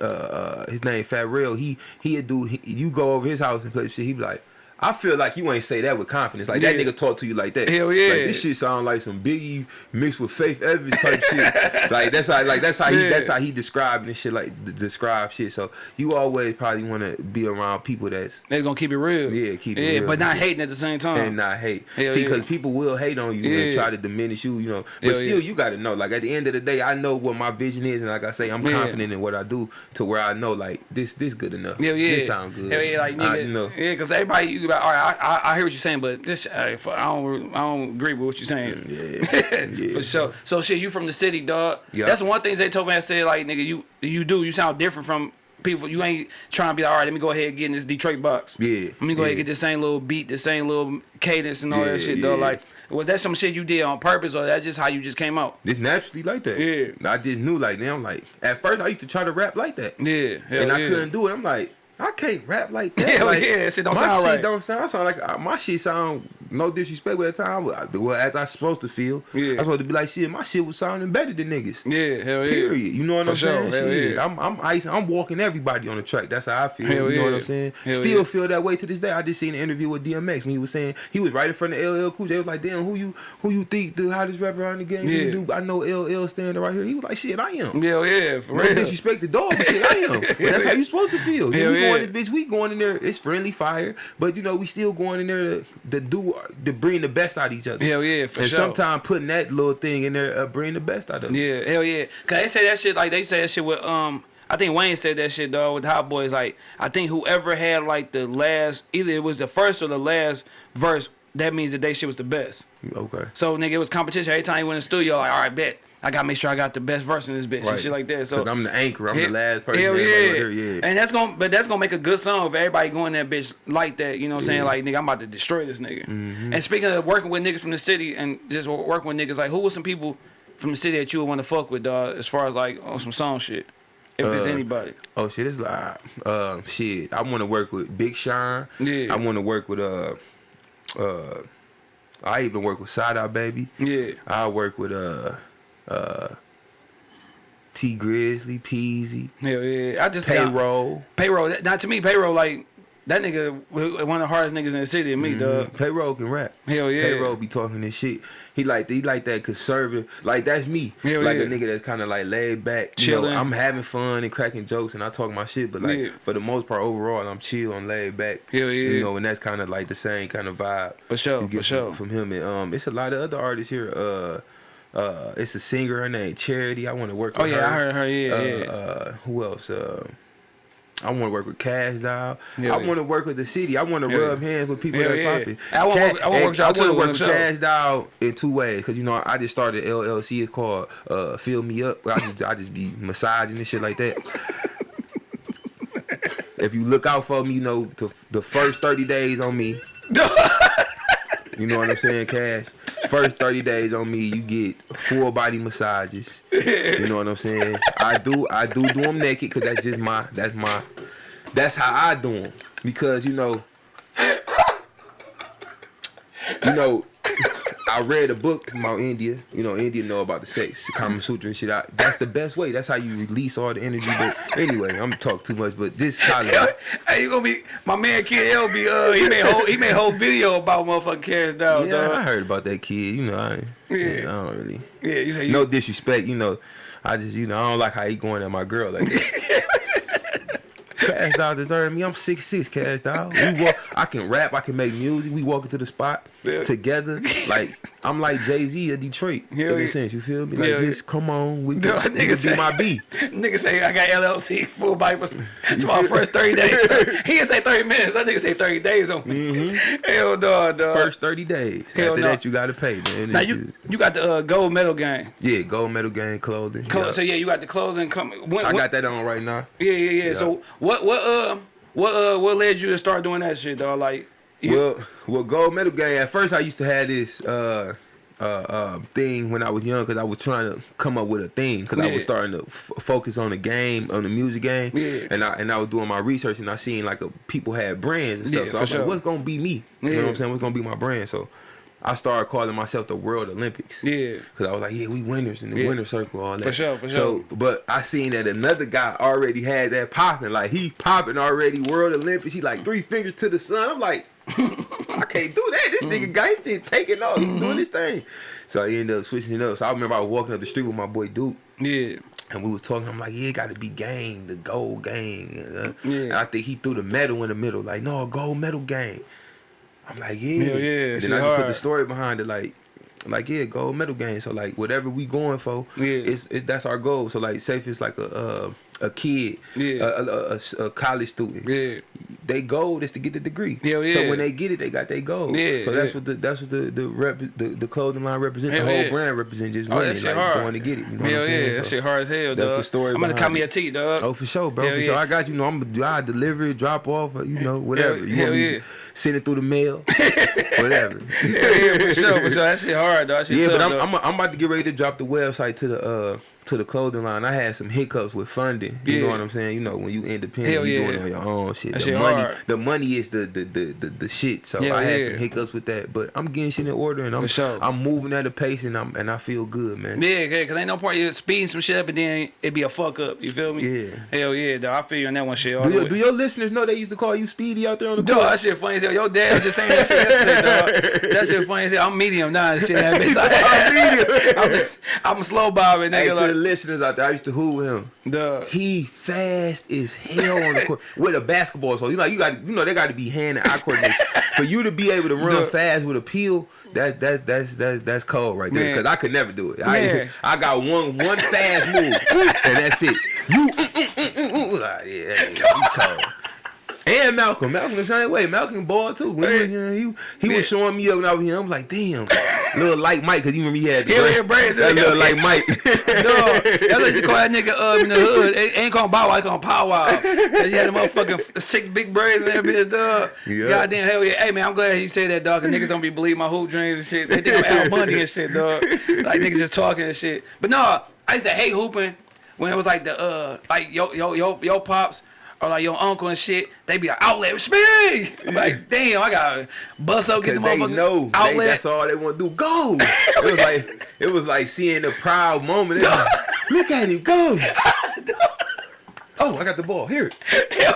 Uh, uh, his name Fat Real. He he a dude. He, you go over his house and play shit. He be like, I feel like you ain't say that with confidence. Like that nigga talk to you like that. Hell yeah. Like, this shit sound like some Biggie mixed with Faith Evans type shit. Like that's how like that's how he that's how he described and shit like d- describe shit. So you always probably want to be around people that's They're gonna keep it real. Yeah, keep it Yeah, real. but not hating at the same time. and not hate. Hell See, yeah. because people will hate on you Yeah. and try to diminish you, you know. But Hell still, yeah. you got to know. Like at the end of the day, I know what my vision is, and like I say, I'm Yeah. confident in what I do to where I know like this this good enough. Yeah, yeah. This sound good. Hell yeah, like nigga. I, you know. Yeah, because everybody, you like, all right, I, I, I hear what you're saying, but this, I, I don't, I don't agree with what you're saying. Yeah, yeah. For sure. So shit, you from the city, dog. Yeah. That's one thing they told me. I said like, nigga, you you do. You sound different from people. You ain't trying to be like, all right. Let me go ahead and get in this Detroit box. Yeah, Let me go ahead and get the same little beat, the same little cadence and all that shit, yeah. Like, was that some shit you did on purpose, or that's just how you just came out? It's naturally like that. Yeah. I just knew like now. I'm like at first I used to try to rap like that. Yeah. And I yeah. couldn't do it. I'm like, I can't rap like that. Hell like, yeah, shit don't my sound shit right. don't sound. I sound like uh, my shit sound. No disrespect, but at the time, well, well, as I supposed to feel, Yeah. I supposed to be like, shit, my shit was sounding better than niggas. Yeah. Hell yeah. Period. You know what For I'm sure. saying? Hell Shit, yeah. I'm I'm ice, I'm walking everybody on the track. That's how I feel. Hell you know what. I'm saying? Hell Still yeah. feel that way to this day. I just seen an interview with DMX when he was saying he was right in front of LL Cool J. They was like, damn, who you who you think the hottest rapper on the game? Yeah. Do? I know LL standing right here. He was like, shit, I am. Hell yeah. For No real. disrespect the dog, but shit, I am. But that's how you supposed to feel. Hell we yeah. going in, bitch. We going in there. It's friendly fire, but you know we still going in there to, to do to bring the best out of each other. Hell yeah. For and sure. sometimes putting that little thing in there, uh, bring the best out of it. Yeah, hell yeah. Cause they say that shit like they say that shit with um I think Wayne said that shit dog with Hot Boys like I think whoever had like the last either it was the first or the last verse that means that they shit was the best. Okay. So nigga it was competition every time you went in the studio like all right bet I gotta make sure I got the best verse in this bitch and shit like that. So I'm the anchor. I'm Hell- the last person. Hell yeah. gonna yeah. And that's gonna but that's gonna make a good song if everybody going that bitch like that, you know what I'm saying? Yeah. Mm-hmm. Like nigga, I'm about to destroy this nigga. And speaking of working with niggas from the city and just working with niggas, like who was some people from the city that you would want to fuck with, dog, as far as like on some song shit? If it's Uh, anybody. Oh shit, it's like uh shit. I want to work with Big Sean. Yeah. I want to work with uh uh. I even work with Sada Baby. Yeah. I work with uh uh Tee Grizzley, Peezy, Hell yeah. I just Payroll. Payroll. Not to me, payroll like that nigga one of the hardest niggas in the city to me, dog. Payroll can rap. Hell yeah. Payroll be talking this shit. He like he like that conservative. Like that's me. Hell like yeah. a nigga that's kind of like laid back. You know, Chilling. I'm having fun and cracking jokes and I talk my shit, but like Yeah. for the most part overall, I'm chill, I'm laid back. Hell yeah. You know, and that's kind of like the same kind of vibe. For sure, for get sure. From, from him and um, it's a lot of other artists here. Uh. Uh, it's a singer. Her name Charity. I want to work. Oh with yeah, her. I heard her. Yeah, uh, yeah. Uh, who else? Uh, I want to work with Cash Doll. Yeah, I yeah. want to work with the city. I want to Yeah, rub hands with people Yeah, that yeah. popping. I work- I wanna work with I work with. Cash Doll in two ways because you know I just started LLC. It's called uh, Fill Me Up. I just I just be massaging and shit like that. if you look out for me, you know the the first thirty days on me. You know what I'm saying, Cash? First 30 days on me, you get full body massages. You know what I'm saying? I do I do do them naked because that's just my that's my that's how I do them because you know you know I read a book about India. You know, India know about the sex, Kama Sutra and shit. I, that's the best way. That's how you release all the energy. But anyway, I'm talk too much. But this Tyler, hey, you gonna be my man Kid L be uh he made whole he made whole video about motherfucking Cash Doll, yeah, I heard about that kid. You know, I, Yeah. yeah. I don't really. Yeah, you say you no disrespect, you know. I just, you know, I don't like how he going at my girl like that. Cash Doll deserve me. I'm six six. Cash Doll. We walk. I can rap. I can make music. We walk into the spot Yeah. together. Like I'm like Jay Z of Detroit. Hell in yeah. a sense, you feel me? Like Hell yeah. just come on. We can, nigga you can say- my B. Nigga say I got LLC full bike. It's my first 30 days. he didn't say 30 minutes. That nigga say 30 days on me. Hell no, dog. First 30 days. Hell After no. that, you gotta pay, man. now you just- you got the uh, gold medal game. yeah, gold medal gang clothing. Clo- yeah. So yeah, you got the clothing coming. When, I got that on right now. Yeah, yeah, yeah, Yeah. So what what uh what uh what led you to start doing that shit, dog? Like you, Well, well, gold medal gang. At first, I used to have this. uh uh, uh, thing when I was young because I was trying to come up with a thing because I was starting to f- focus on the game, on the music game, Yeah. and I and I was doing my research and I seen like a, people had brands and stuff. Yeah, so I was sure. like, what's gonna be me? You know what I'm saying? What's gonna be my brand? So I started calling myself the World Olympics. Yeah. Cause I was like, yeah, we winners in the Yeah. winner circle, all that. For sure, for sure. So, but I seen that another guy already had that popping. Like he popping already, World Olympics. He like three fingers to the sun. I'm like, I can't do that. This Mm. nigga guy he just taking off. He's Mm-hmm. doing this thing. So I ended up switching it up. So I remember I was walking up the street with my boy Duke. Yeah. And we was talking. I'm like, yeah, it got to be gang, the gold gang. Uh, Yeah. And I think he threw the medal in the middle, like, no, gold medal gang. I'm like, yeah. Hell yeah, And then I just put the story behind it, like, like yeah, gold medal game. So like, whatever we going for, Yeah. it's, it, that's our goal. So like, safe is like a uh, a kid, Yeah. a, a, a- a college student, Yeah. they goal is to get the degree. Yeah, yeah. So when they get it, they got their goal. Yeah, So that's yeah. what the that's what the the rep, the, the clothing line represents. Hell the whole yeah. brand represents just Oh, that winning, shit like hard. going to get it. You know Hell yeah, that So- shit hard as hell, That's dog. the story I'm gonna call me a T, dog. Oh, for sure, bro. Hell for yeah. sure. I got you. Know, I'm gonna deliver it, drop off, you know, whatever. you hell yeah. send it through the mail, whatever. yeah, yeah, for sure, for sure. That shit hard, dog. That shit Yeah, tough, but I'm. I'm I'm about to get ready to drop the website to the uh to the clothing line. I had some hiccups with funding. You know what I'm saying? You know when you independent, Hell you yeah. doing it on your own shit. That the shit money, hard. the money is the the the the, the shit. So Hell I had yeah. some hiccups with that, but I'm getting shit in order and I'm sure. I'm moving at a pace and I'm and I feel good, man. Yeah, yeah, cause ain't no point you speeding some shit up and then it be a fuck up. You feel me? Yeah. Hell yeah, dog. I feel you on that one shit. Do your, do your listeners know they used to call you Speedy out there on the Dog, court? that shit funny as hell. Your dad just saying that shit yesterday, dog. That shit funny as hell. I'm medium now and shit. I'm medium. I'm, a- I'm a slow bobbing Hey, nigga. the Like, listeners out there, I used to hoop with him. dog. He fast as hell on the court with a basketball. So you know, you got you know they got to be hand and eye coordination. For you to be able to run Duh. fast with a peel, that that's that's that's that's cold right there. Because I could never do it. Man. I I got one one fast move and that's it. You mm, mm, mm. Like, yeah, you cold. And Malcolm, Malcolm the same way. Malcolm ball too. When he was he he was showing me up when I was young. I was like, damn, little like Mike, cause you remember he had the yeah, braids. that little like Mike. Dog, that's what you call that nigga uh, in the hood. They ain't called Bow Wow, they call him Pow Wow. He had a motherfucking six big braids in that bitch, dog. Yeah. Goddamn hell yeah. Hey man, I'm glad you said that, dog. Cause niggas don't be believing my hoop dreams and shit. They think I'm Al Bundy and shit, dog. Like niggas just talking and shit. But no, I used to hate hooping when it was like the uh like yo yo yo yo pops. Or like your uncle and shit, they be like outlet speed. I'm like, damn, I gotta bust up, get the they motherfucking know they, that's all they want to do. Go. it was like it was like seeing the proud moment. Like, Look at him go. oh, I got the ball. Here. Yeah.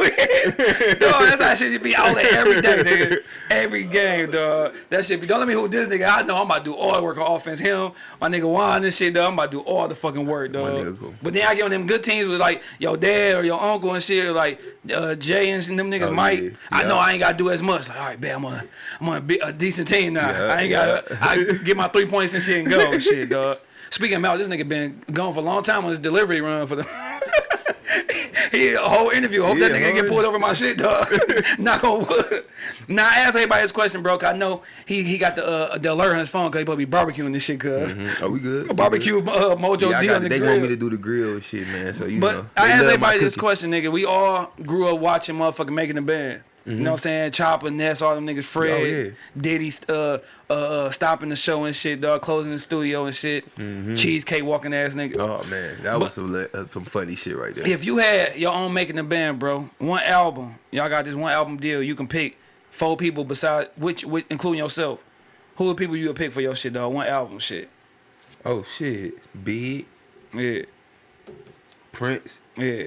that's how shit should be out there every day, nigga. Every game, dog. That shit be. Don't let me hold this nigga. I know I'm about to do all the work on offense. Him, my nigga Juan, and shit, dog. I'm about to do all the fucking work, dog. cool. But then I get on them good teams with like your dad or your uncle and shit, like uh, Jay and them niggas, Oh, Mike. yeah. I know I ain't gotta do as much. Like, all right, man, I'm on, I'm on a, a decent team now. Yeah, I ain't yeah. gotta. I get my three points and shit and go, and shit, dog. Speaking of Mal, this nigga been gone for a long time on his delivery run for the. he a whole interview. Hope that nigga ain't get pulled over my shit, dog. Knock on wood. Now I asked everybody this question, bro. 'cause I know he he got the uh, the alert on his phone because he to be barbecuing this shit, cuz Are we good? We barbecue uh, Mojo? Yeah, D on the they grill. want me to do the grill shit, man. So you But know. I ask asked everybody this question, nigga. We all grew up watching motherfucking making the band. You know what I'm saying? Chopper, Ness, all them niggas, Fred, Oh, yeah. Diddy, uh, uh, uh, stopping the show and shit, dog, closing the studio and shit. Cheesecake walking ass niggas. Oh man, that was some, uh, some funny shit right there. If you had your own making the band, bro, one album, y'all got this one album deal, you can pick four people besides which, which including yourself. Who are people you would pick for your shit, dog? One album, shit. Oh shit, Big, Yeah, Prince, yeah.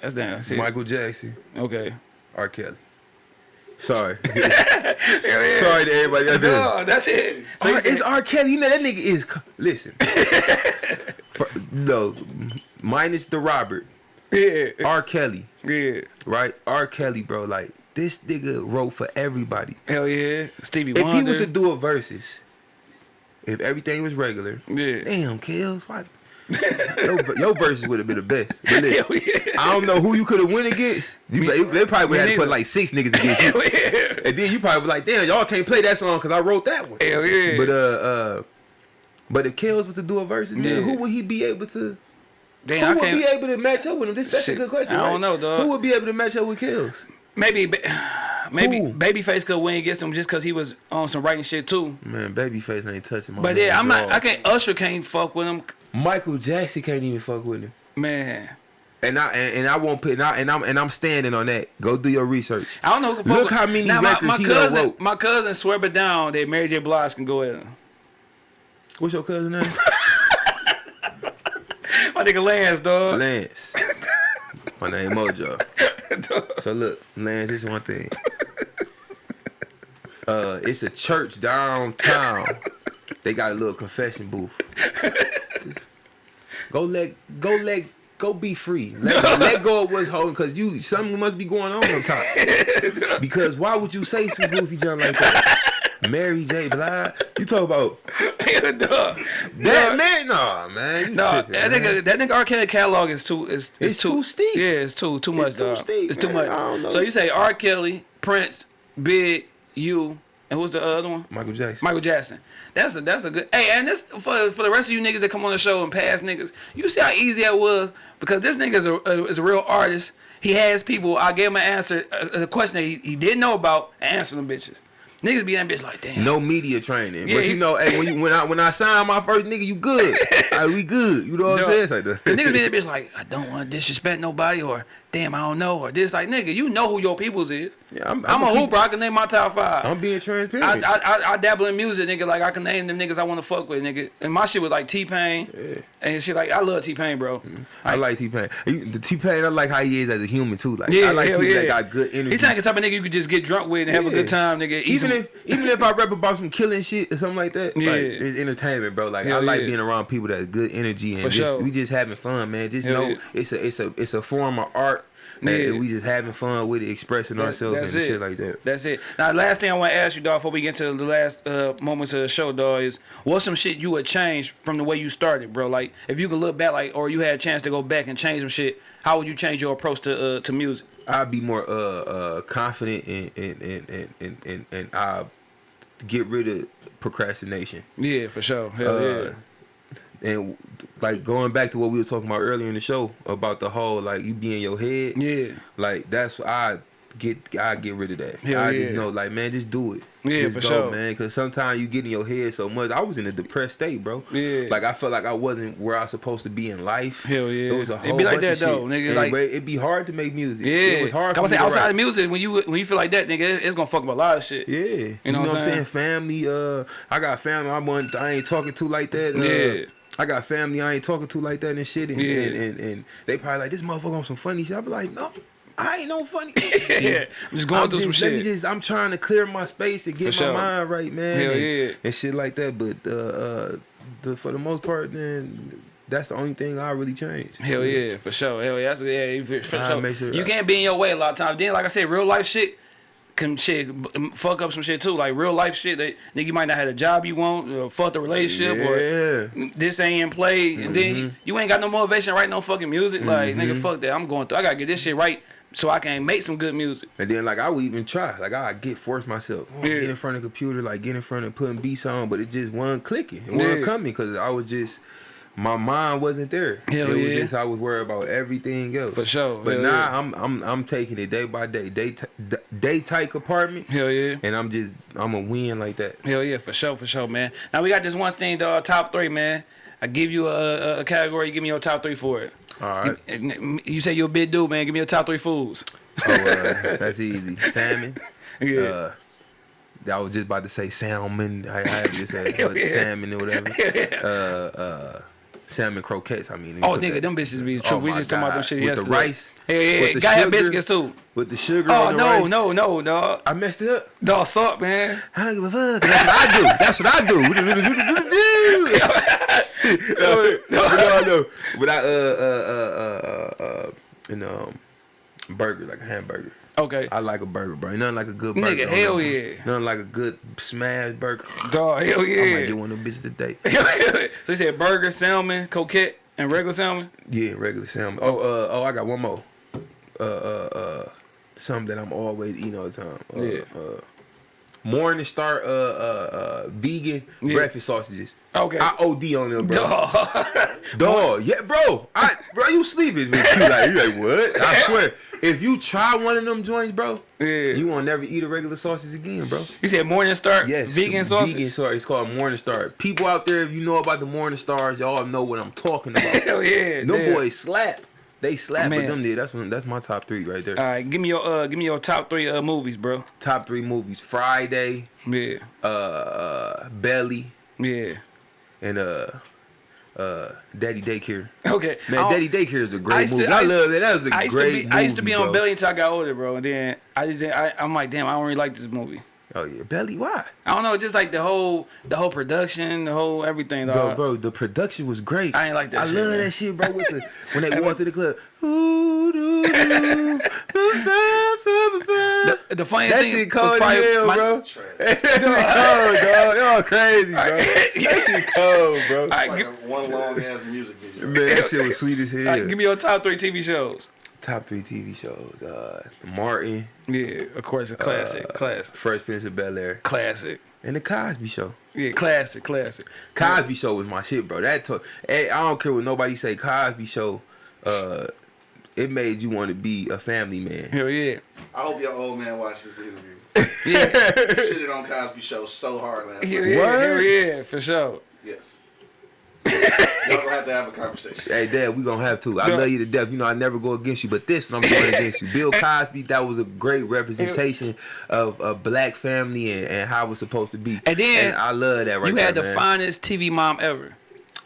That's damn shit. Michael Jackson, Okay. R. Kelly. Sorry, sorry to everybody out there. Dog, that's it. So R- it's R. Kelly. You know that nigga is. Listen, For- no, minus the Robert. yeah, R. Kelly, yeah. right? R. Kelly, bro. Like this nigga wrote for everybody. Hell yeah. Stevie Wonder. If he was to do a versus, if everything was regular, yeah. damn, kills. Why? Your, your verses would have been the best. But listen, yeah. I don't know who you could have went against. You, they, they probably would have to put like six niggas against you. Yeah. And then you probably was like, damn, y'all can't play that song because I wrote that one. Hell yeah. But uh, uh, but if Kels was to do a versus, Yeah. man, who would he be able to? Damn, who I would can't. be able to match up with him? This that's Shit, a good question. I don't know, dog. Who would be able to match up with Kels? Maybe. ba- maybe Who? Babyface could win against him just because he was on some writing shit too. Man, Babyface ain't touching my. But yeah, I'm not. I can't. Usher can't fuck with him, Michael Jackson can't even fuck with him. man. And I and, and I won't put and, I, and I'm and I'm standing on that. Go do your research. I don't know. Who can fuck Look with- how many now, my, records my he cousin, wrote. my cousin swear but down that Mary J. Blige can go at him. What's your cousin name? My nigga Lance, dog. Lance. My name Mojo. So look, man, this is one thing. Uh, it's a church downtown. They got a little confession booth. Just go let go let go be free. Let, let go of what's holding cause you something must be going on on top. Because why would you say some goofy junk like that? Mary J. Blige. You talk about that man? Nah, man. No, tripping, that man. nigga, that nigga R. Kelly catalog is too, is, is It's too steep. Yeah, it's too, too much, too dog. steep, it's too much. I don't know. So you say R. Kelly, Prince, Big, you, and who's the other one? Michael Jackson. Michael Jackson. That's a that's a good. Hey, and this for for the rest of you niggas that come on the show and past niggas, you see how easy that was because this nigga is a, a is a real artist. He has people. I gave him an answer, a, a question that he, he didn't know about, and answer them bitches. Niggas be that bitch like, damn. No media training. Yeah, but he- you know, hey, when you when I when I sign my first nigga, you good. Like, we good. You know what No. I'm saying? Like. The niggas be that bitch like, I don't want to disrespect nobody, or damn, I don't know, or this. Like, nigga, you know who your peoples is. Yeah, I'm- I'm, I'ma a hooper. I can name my top five. I'm being transparent. I, I, I dabble in music, nigga. Like I can name them niggas I want to fuck with, nigga. And my shit was like T Pain, Yeah. and shit like I love T Pain, bro. Mm-hmm. I like T Pain. The T Pain, I like how he is as a human too. Like Yeah, I like people yeah. that got good energy. He's like the type of nigga you could just get drunk with and have a good time, nigga. Even if even if I rap about some killing shit or something like that, Yeah. like it's entertainment, bro. Like I like yeah. being around people that have good energy and For just, sure. we just having fun, man. Just Hell know yeah. it's a it's a it's a form of art. Yeah. we just having fun with it, expressing That- ourselves and it. shit like that. That's it. Now, last thing I want to ask you, dog, before we get to the last uh, moments of the show, dog, is what's some shit you would change from the way you started, bro? Like, if you could look back, like, or you had a chance to go back and change some shit, how would you change your approach to uh, to music? I'd be more uh uh confident and and and and and, and, and I get rid of procrastination. Yeah, for sure. Hell Uh, yeah. And like going back to what we were talking about earlier in the show about the whole like you be in your head. Yeah. Like that's I get I get rid of that. Hell I yeah. just know like man, just do it. Yeah, just for go, sure. man. Because sometimes you get in your head so much. I was in a depressed state, bro. Yeah. Like I felt like I wasn't where I was supposed to be in life. Hell yeah. It was a whole It be like that, though, shit. nigga, And like- it'd be hard to make music. Yeah. It was hard. I was saying outside write. of music, when you when you feel like that, nigga, it's gonna fuck up a lot of shit. Yeah, you know, what what I'm I'm saying. saying? Family, uh, I got family. I want. I ain't talking to like that. Uh, Yeah. I got family. I ain't talking to like that and shit. And, Yeah. and, and, and they probably like this motherfucker on some funny shit. I be like, no, I ain't no funny. Yeah. I'm just going I'm through some just- let me shit. Just, I'm trying to clear my space and get For my sure. mind right, man. Hell and, yeah. and shit like that. But uh, uh, the for the most part, then that's the only thing I really changed. Hell yeah, for sure. Hell yeah, that's, yeah for, for sure. you can't be in your way a lot of times. Then, like I said, real life shit can shit fuck up some shit too. Like real life shit, that nigga you might not have a job you want, or fuck the relationship, or Yeah. this ain't in play, and then you, you ain't got no motivation to write no fucking music. Like Mm-hmm. nigga, fuck that. I'm going through. I gotta get this shit right so I can make some good music. And then like I would even try, like I get force myself, oh, Yeah. get in front of the computer, like get in front of putting beats on, but it just wasn't clicking, it wasn't Yeah. coming because I was just my mind wasn't there. Hell it was just I was worried about everything else. For sure, But hell now yeah. I'm I'm I'm taking it day by day, day day type compartments, Hell yeah. and I'm just I'm a win like that. Hell yeah, for sure, for sure, man. Now we got this one thing, dog. Top three, man. I give you a, a, category. You give me your top three for it. All right, And You say you're a big dude, man. Give me your top three foods. oh, uh, that's easy. Salmon. Yeah. Uh, I was just about to say salmon. I, I had to say yeah. salmon or whatever. Yeah. Uh, uh, salmon croquettes. I mean. Oh, nigga, that- them bitches be true. Oh we just talking about them shit with yesterday. the rice. Yeah, yeah, with yeah. the Gotta sugar, biscuits too. With the sugar. Oh on the no, rice. no, no, dog. I messed it up. Dog, suck, man. I don't give a fuck. That's what I do. That's what I do. no, no, no. But I uh uh uh uh uh in um burger like a hamburger. Okay. I like a burger, bro. Nothing like a good burger. Nigga, hell yeah. Nothing like a good smash burger. Dog, hell yeah. I might get one of them bitches today. so you said burger, salmon, coquette, and regular salmon? Yeah, regular salmon. Oh, uh, oh, I got one more. Uh, uh, uh, something that I'm always eating all the time. Uh, Yeah. Uh, Morning Star uh uh, uh vegan Yeah. breakfast sausages. Okay. I OD on them, bro. Dog. Dog, yeah, bro. I bro, you sleeping with you like you like what? I swear, if you try one of them joints, bro, Yeah. you won't never eat a regular sausage again, bro. You said Morning Star Yes, vegan sausage? Vegan star. It's called Morning Star. People out there, if you know about the Morning Stars, y'all know what I'm talking about. Hell yeah. no damn. boys slap. They slap, Man. but them did. That's one. That's my top three right there. All right, give me your uh, give me your top three uh movies, bro. top three movies: Friday, Yeah, uh, uh, Belly, yeah. and uh, uh, Daddy Daycare. Okay, Man, Daddy Daycare is a great used to- movie. I I, love it. That was a I great to be movie. I used to be on bro. Belly until I got older, bro. And then I just didn't, I I'm like, damn, I don't really like this movie. Oh yeah, Belly. Why? I don't know, just like the whole the whole production, the whole everything, Bro, dog. bro, the production was great. I ain't like that I shit, love man. that shit, bro. With the when they walk through the club. Ooh, doo, doo, The, the funniest that thing shit was cold as probably hell, my- bro. that shit cold, dog. Y'all crazy, bro. That shit cold, bro. All right, Like give, a one long ass music video. Man, that shit was sweet as hell. all right, give me your top three TV shows. Top three TV shows: uh, Martin, Yeah, of course, a classic, uh, classic, Fresh Prince of Bel Air, classic. and the Cosby Show. Yeah, classic, classic. Cosby Show was my shit, bro. That to- hey, I don't care what nobody say. Cosby Show, uh, it made you want to be a family man. Hell yeah. I hope your old man watched this interview. Yeah, Shitted on Cosby Show so hard last hell night. yeah, hell yeah, for sure. Yes. Y'all gonna have to have a conversation. Hey, Dad, we gonna have to. I Yeah. love you to death. You know, I never go against you, but this one I'm going against you. Bill Cosby, that was a great representation of a black family and, and how it's supposed to be. And then I love that right you there, had the man. finest TV mom ever.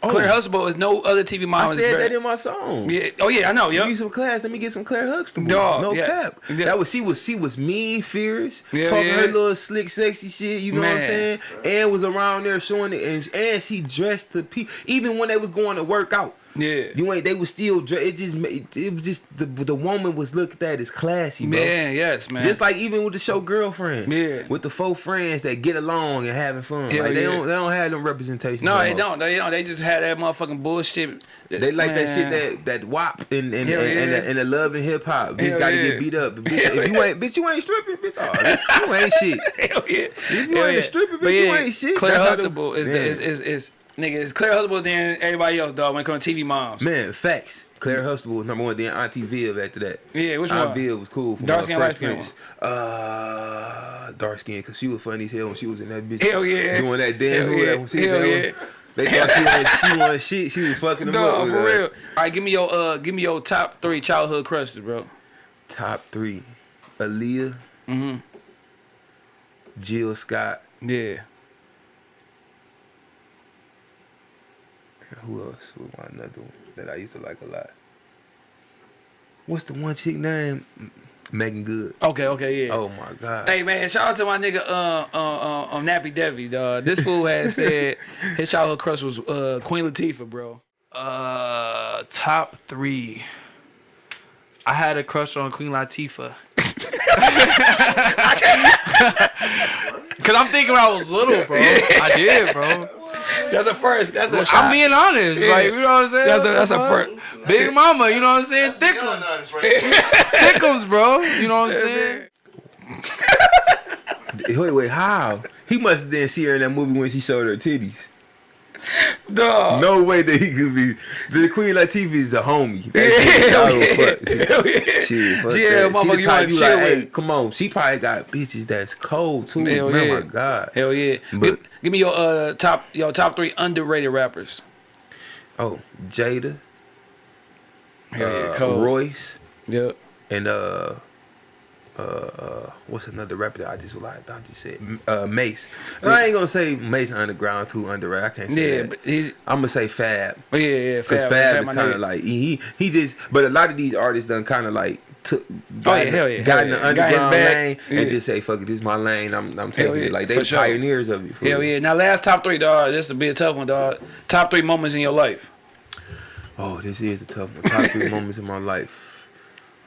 Oh. Claire Huxtable is no other TV mom. I said that in my song. Yeah. Oh yeah, I know. Give me some class. Let me get some Claire Huxtable. Dog, no yes. cap. Yeah. That was she was she was mean, fierce, Yeah, talking yeah. her little slick, sexy shit. You know what I'm saying? And was around there showing it, and and she dressed to people. Even when they was going to work out, Yeah. you ain't. They was still. It just made. It was just the the woman was looked at as classy, bro. Man, yes, man. Just like even with the show girlfriends, Yeah. with the four friends that get along and having fun, Hell like they yeah. don't they don't have them representation. no, no they don't. They don't. They just had that motherfucking bullshit. They like that shit that that WAP and and, and, and, yeah. the, and the love and hip hop. Bitch gotta yeah. get beat up. Bitch, if you ain't bitch, you ain't stripping, bitch. Oh, you ain't shit. Hell yeah. If you ain't yeah. stripping, bitch, you ain't shit. Claire Huxtable is, is, is is nigga. It's Claire Huxtable than everybody else, dog. When it comes to TV moms. Man, facts. Claire Huxtable was number one. Then Auntie Viv after that. Yeah, which Aunt one? Viv was cool. From Dark skin, light skin. Uh, dark skin, cause she was funny as hell when she was in that bitch. Hell yeah. Doing that damn Hell yeah. Hell yeah. They thought she was she was shit. She was fucking them up. Dog, with for real. All right, give me your uh, give me your top three childhood crushes, bro. Top three: Aaliyah, Mm-hmm. Jill Scott. Yeah. Who else was my another one that I used to like a lot? What's the one chick name? Meagan Good. Okay. Okay. Yeah. Oh my god. Hey man, shout out to my nigga uh uh uh um, Nappy Devi, dog. This fool has said his childhood crush was uh Queen Latifah, bro. Uh, top three. I had a crush on Queen Latifah. Cause I'm thinking when I was little, bro. I did, bro. That's a first. That's a I'm being honest. Yeah. Like, you know what I'm saying? That's a that's a first. fuck? Big mama, you know what I'm saying? Thickums. Thickums, bro. You know what I'm saying? Wait, wait, how? He must have didn't see her in that movie when she showed her titties. Dog. No way that he could be. The Queen Latifah is a homie. That Hell yeah. Hell yeah. Shit, fuck She had that. motherfucker the you wanna chill like, hey, come on. She probably got bitches that's cold too. Hell Man, yeah. my God. Hell yeah. But- give, give me your uh top your top three underrated rappers. Oh, Jada, Hell yeah. uh, Cold. Royce, Yep. and uh, uh, uh, what's another rapper that I just like? I just said uh, Mase. I ain't gonna say Mase Underground too underrated. I can't say Yeah, that. but he's I'm gonna say Fab. oh, yeah yeah Cause Fab, Fab, Fab is kind of like he he just. But a lot of these artists done kind of like took. Oh, Got yeah, in, hell yeah, got hell in the yeah. Underground lane Yeah. and just say, "Fuck it, this is my lane. I'm I'm taking yeah, it." Like they for sure. pioneers of it. Hell real. yeah. Now last top three, dog. This will be a tough one, dog. Top three moments in your life. Oh, this is a tough one. Top three moments in my life.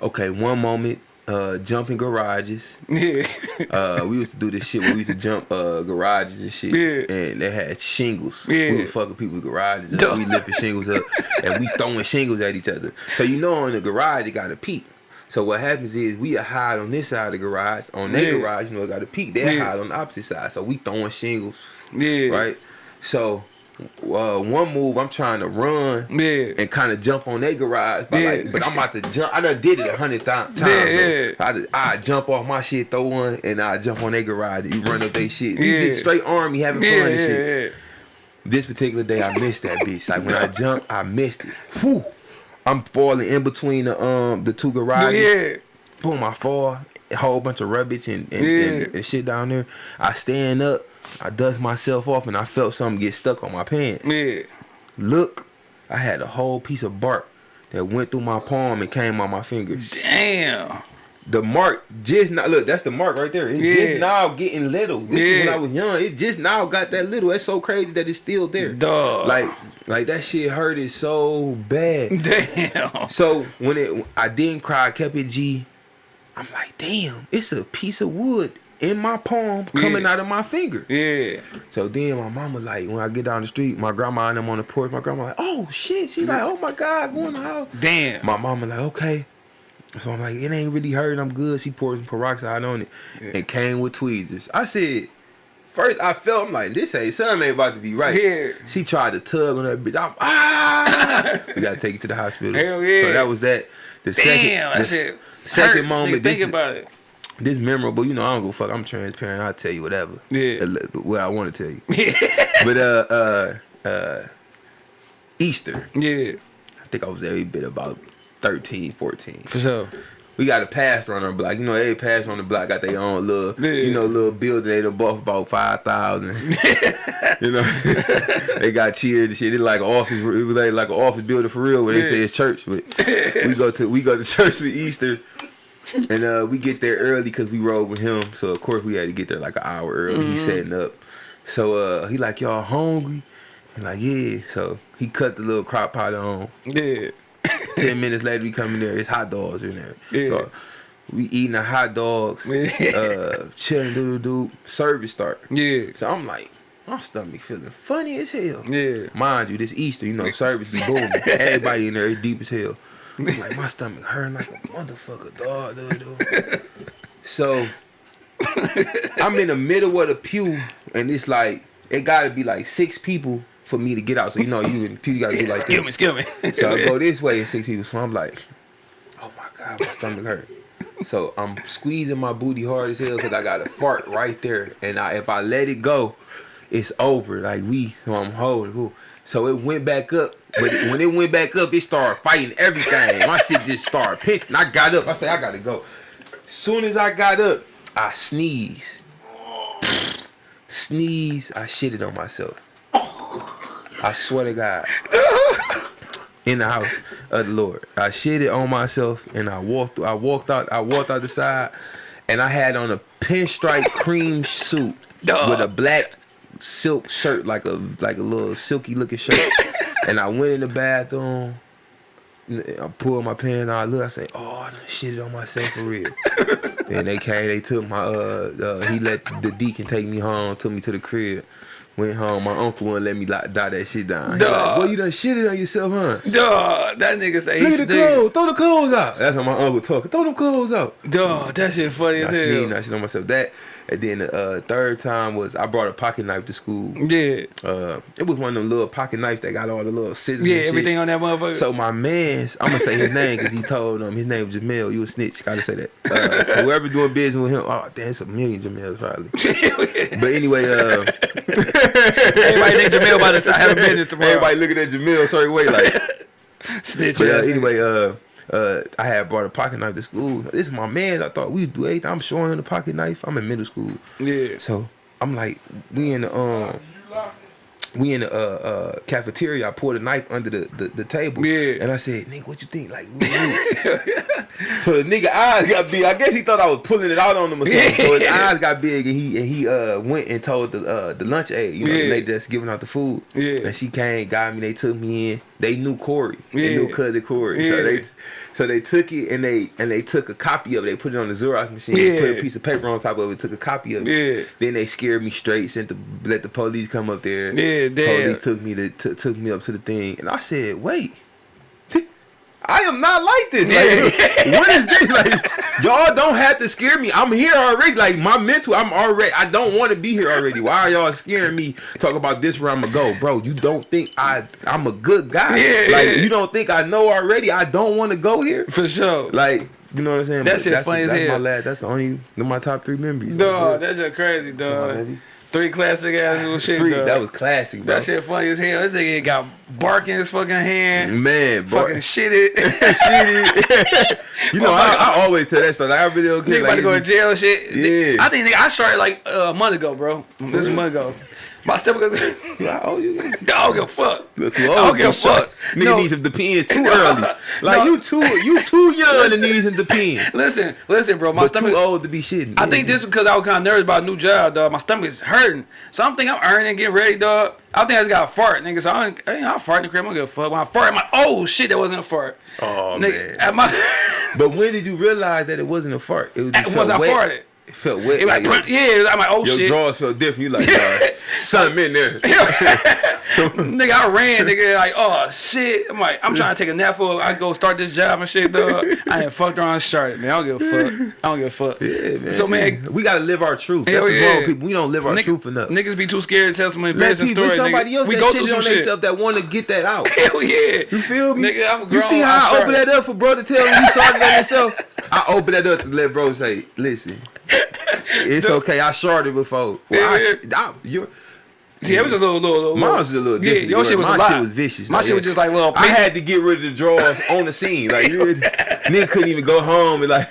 Okay, one moment. Uh, jumping garages. Yeah. Uh, we used to do this shit where we used to jump uh garages and shit. Yeah. And they had shingles. Yeah. We would fucking people's garages up. We lifting shingles up and we throwing shingles at each other. So you know in the garage it got a peak. So what happens is we are hide on this side of the garage. On their Yeah. garage, you know, got a peak. They Yeah. hide on the opposite side. So we throwing shingles, Yeah. right? So uh, one move, I'm trying to run Yeah. and kind of jump on their garage, but Yeah. like, but I'm about to jump. I done did it a hundred times. Yeah. I I jump off my shit, throw one, and I jump on their garage. You run up their shit. You just straight army having fun and shit. This particular day, I missed that bitch. Like when I jumped, I missed it. Whew. I'm falling in between the um the two garages. Yeah. Boom, I fall. A whole bunch of rubbish and, and, and, and shit down there. I stand up. I dust myself off, and I felt something get stuck on my pants. Yeah. Look, I had a whole piece of bark that went through my palm and came on my fingers. Damn. The mark just now look, that's the mark right there. It's Yeah. just now getting little. This is when I was young. It just now got that little. That's so crazy that it's still there. Duh. Like like that shit hurt it so bad. Damn. So when it I didn't cry, I kept it G. I'm like, damn, it's a piece of wood in my palm coming Yeah. out of my finger. Yeah. So then my mama like when I get down the street, my grandma and them on the porch, my grandma like, oh shit. She like, oh my God, go in the house. Damn. My mama like, okay. So I'm like, it ain't really hurting. I'm good. She poured some peroxide on it. It came with tweezers. I said, first I felt, I'm like, this ain't something ain't about to be right. Yeah. She tried to tug on that bitch. I'm ah. we gotta take it to the hospital. Hell yeah. So that was that. The Damn. second, the second moment. Nigga, This, Think about it. This memorable. You know, I don't go fuck. I'm transparent. I'll tell you whatever. Yeah. Uh, What I want to tell you. but uh uh uh Easter. Yeah. I think I was every bit about 13, 14. For sure. We got a pastor on our block. You know, every pastor on the block got their own little, Yeah. you know, little building. They done bought about five thousand. you know, they got cheered and shit. It's like an office. It was like, like an office building for real, where they say it's church. But we go to we go to church for Easter, and uh, we get there early because we rode with him. So of course we had to get there like an hour early. He's setting up. So uh, he like y'all hungry? And like yeah. So he cut the little crock pot on. Yeah. Ten minutes later, we come in there. It's hot dogs in there. Yeah. So we eating the hot dogs. uh, chilling, doodle doo. Service start. Yeah. So I'm like, my stomach feeling funny as hell. Yeah. Mind you, this Easter, you know, service be booming. Everybody in there is deep as hell. Like, my stomach hurting like a motherfucker, dog. Dude, dude. So I'm in the middle of the pew, and it's like it gotta be like six people for me to get out. So you know, you in the pew, you gotta do like Excuse me, this. excuse me. So I go this way and six people. So I'm like, oh my god, my stomach hurt. So I'm squeezing my booty hard as hell because I got a fart right there. And I, if I let it go, it's over. Like we, so I'm holding. So it went back up. But it- when it went back up, it started fighting everything. My shit just started pinching. I got up. I said, I gotta go. As soon as I got up, I sneeze. Sneeze. I shitted on myself. I swear to God in the house of the Lord. I shitted on myself and I walked I walked out I walked out the side and I had on a pinstripe cream suit Dog. with a black silk shirt like a like a little silky looking shirt. And I went in the bathroom I pulled my pants out. I look, I say, "Oh, I done shitted on myself for real." and they came, they took my, uh, uh, he let the deacon take me home, took me to the crib. Went home. My uncle wouldn't let me like, die that shit down. He like. "Boy, you done shitted on yourself, huh?" Dog, that nigga say Look at the clothes. Throw the clothes out. That's how my uncle talking. Throw them clothes out. Dog, that shit funny I as hell. I shit on myself. That. And then the uh, third time was I brought a pocket knife to school. Yeah. Uh, it was one of them little pocket knives that got all the little scissors. Yeah, and shit. everything on that motherfucker. So my man's, I'm gonna say his name because he told him his name was Jamel. You a snitch. Gotta say that. Uh, whoever doing business with him, oh damn, it's a million Jamels probably. but anyway, uh, Everybody think Jamel about to start having business tomorrow. everybody looking at Jamel certain way like. Snitch But uh, anyway, uh, uh, I had brought a pocket knife to school. This is my man. I thought we'd do everything. I'm showing him the pocket knife. I'm in middle school. Yeah. So I'm like, we in the um, we in the uh, uh, cafeteria. I poured a knife under the, the, the table. Yeah. And I said, nigga, what you think? Like, so the nigga eyes got big. I guess he thought I was pulling it out on him or something. So his eyes got big, and he and he uh went and told the uh the lunch aide, you know, Yeah. the lady that's giving out the food. Yeah. And she came, got me. They took me in. They knew Corey. They Yeah. knew cousin Corey. So they. So they took it and they and they took a copy of it. They put it on the Xerox machine. Yeah. Put a piece of paper on top of it. Took a copy of it. Yeah. Then they scared me straight. Sent the let the police come up there. Yeah, damn. Police took me to t- took me up to the thing, and I said, "Wait." I am not like this. Like, what is this? Like, y'all don't have to scare me. I'm here already. Like, my mental, I'm already. I don't want to be here already. Why are y'all scaring me? Talk about this where I'm gonna go, bro. You don't think I? I'm a good guy. Yeah, like, you don't think I know already? I don't want to go here. For sure. Like, you know what I'm saying? That But shit that's, funny as that's hell. My lad, that's the only. My top three memories. Dog, that's just crazy, dog. Three classic ass little shit, Three, dog. that was classic, bro. that shit funny as hell. This nigga got bark in his fucking hand. Man, bro. Fucking shit it. Shit. you know, I, I always tell that story. Like, I really don't care. Nigga about to go to jail shit. Yeah. I think nigga, I started like uh, a month ago, bro. This is a month ago. My step goes, How old you? I don't give a fuck. Too I don't give a fuck. Nigga No. needs some depends too early. Like No. you too, you too young to need some depends. Listen, listen, bro. My But too old to be shitting. I think this is because I was kind of nervous about a new job, dog. My stomach is hurting. So I'm earning, getting ready, dog. I think I just got a fart, nigga. So I, ain't- I, I fart in the crib. I don't give a fuck. When I fart, I'm like, oh shit, that wasn't a fart. Oh nigga, man. at my, But when did you realize that it wasn't a fart? It was just once I farted, It felt wet. it like, like, yeah, I'm like, oh your shit. drawers felt different. You like, something in there. nigga, I ran, nigga, like, oh shit. I'm like, I'm trying to take a nap for I go start this job and shit, dog. I ain't fucked around and started, man. I don't give a fuck. I don't give a fuck. Yeah, man. So, shit. man, we gotta live our truth. That's what's wrong people. We don't live our nigga- truth enough. niggas be too scared to tell some embarrassing story. somebody nigga. else we go through some shit. themselves that want to get that out. Hell yeah. You feel me? Nigga, I'm you see how I, I open that up for bro to tell me he started on himself? I open that up to let bro say, listen, it's okay. I started before. Well, I, Yeah, sh- I, you're, See, it was a little, little, little. Mine was a little different. Yeah, your shit was My a lot. shit was vicious. My like, shit was just like little. I had to get rid of the drawers on the scene. Like, you nigga couldn't even go home and like,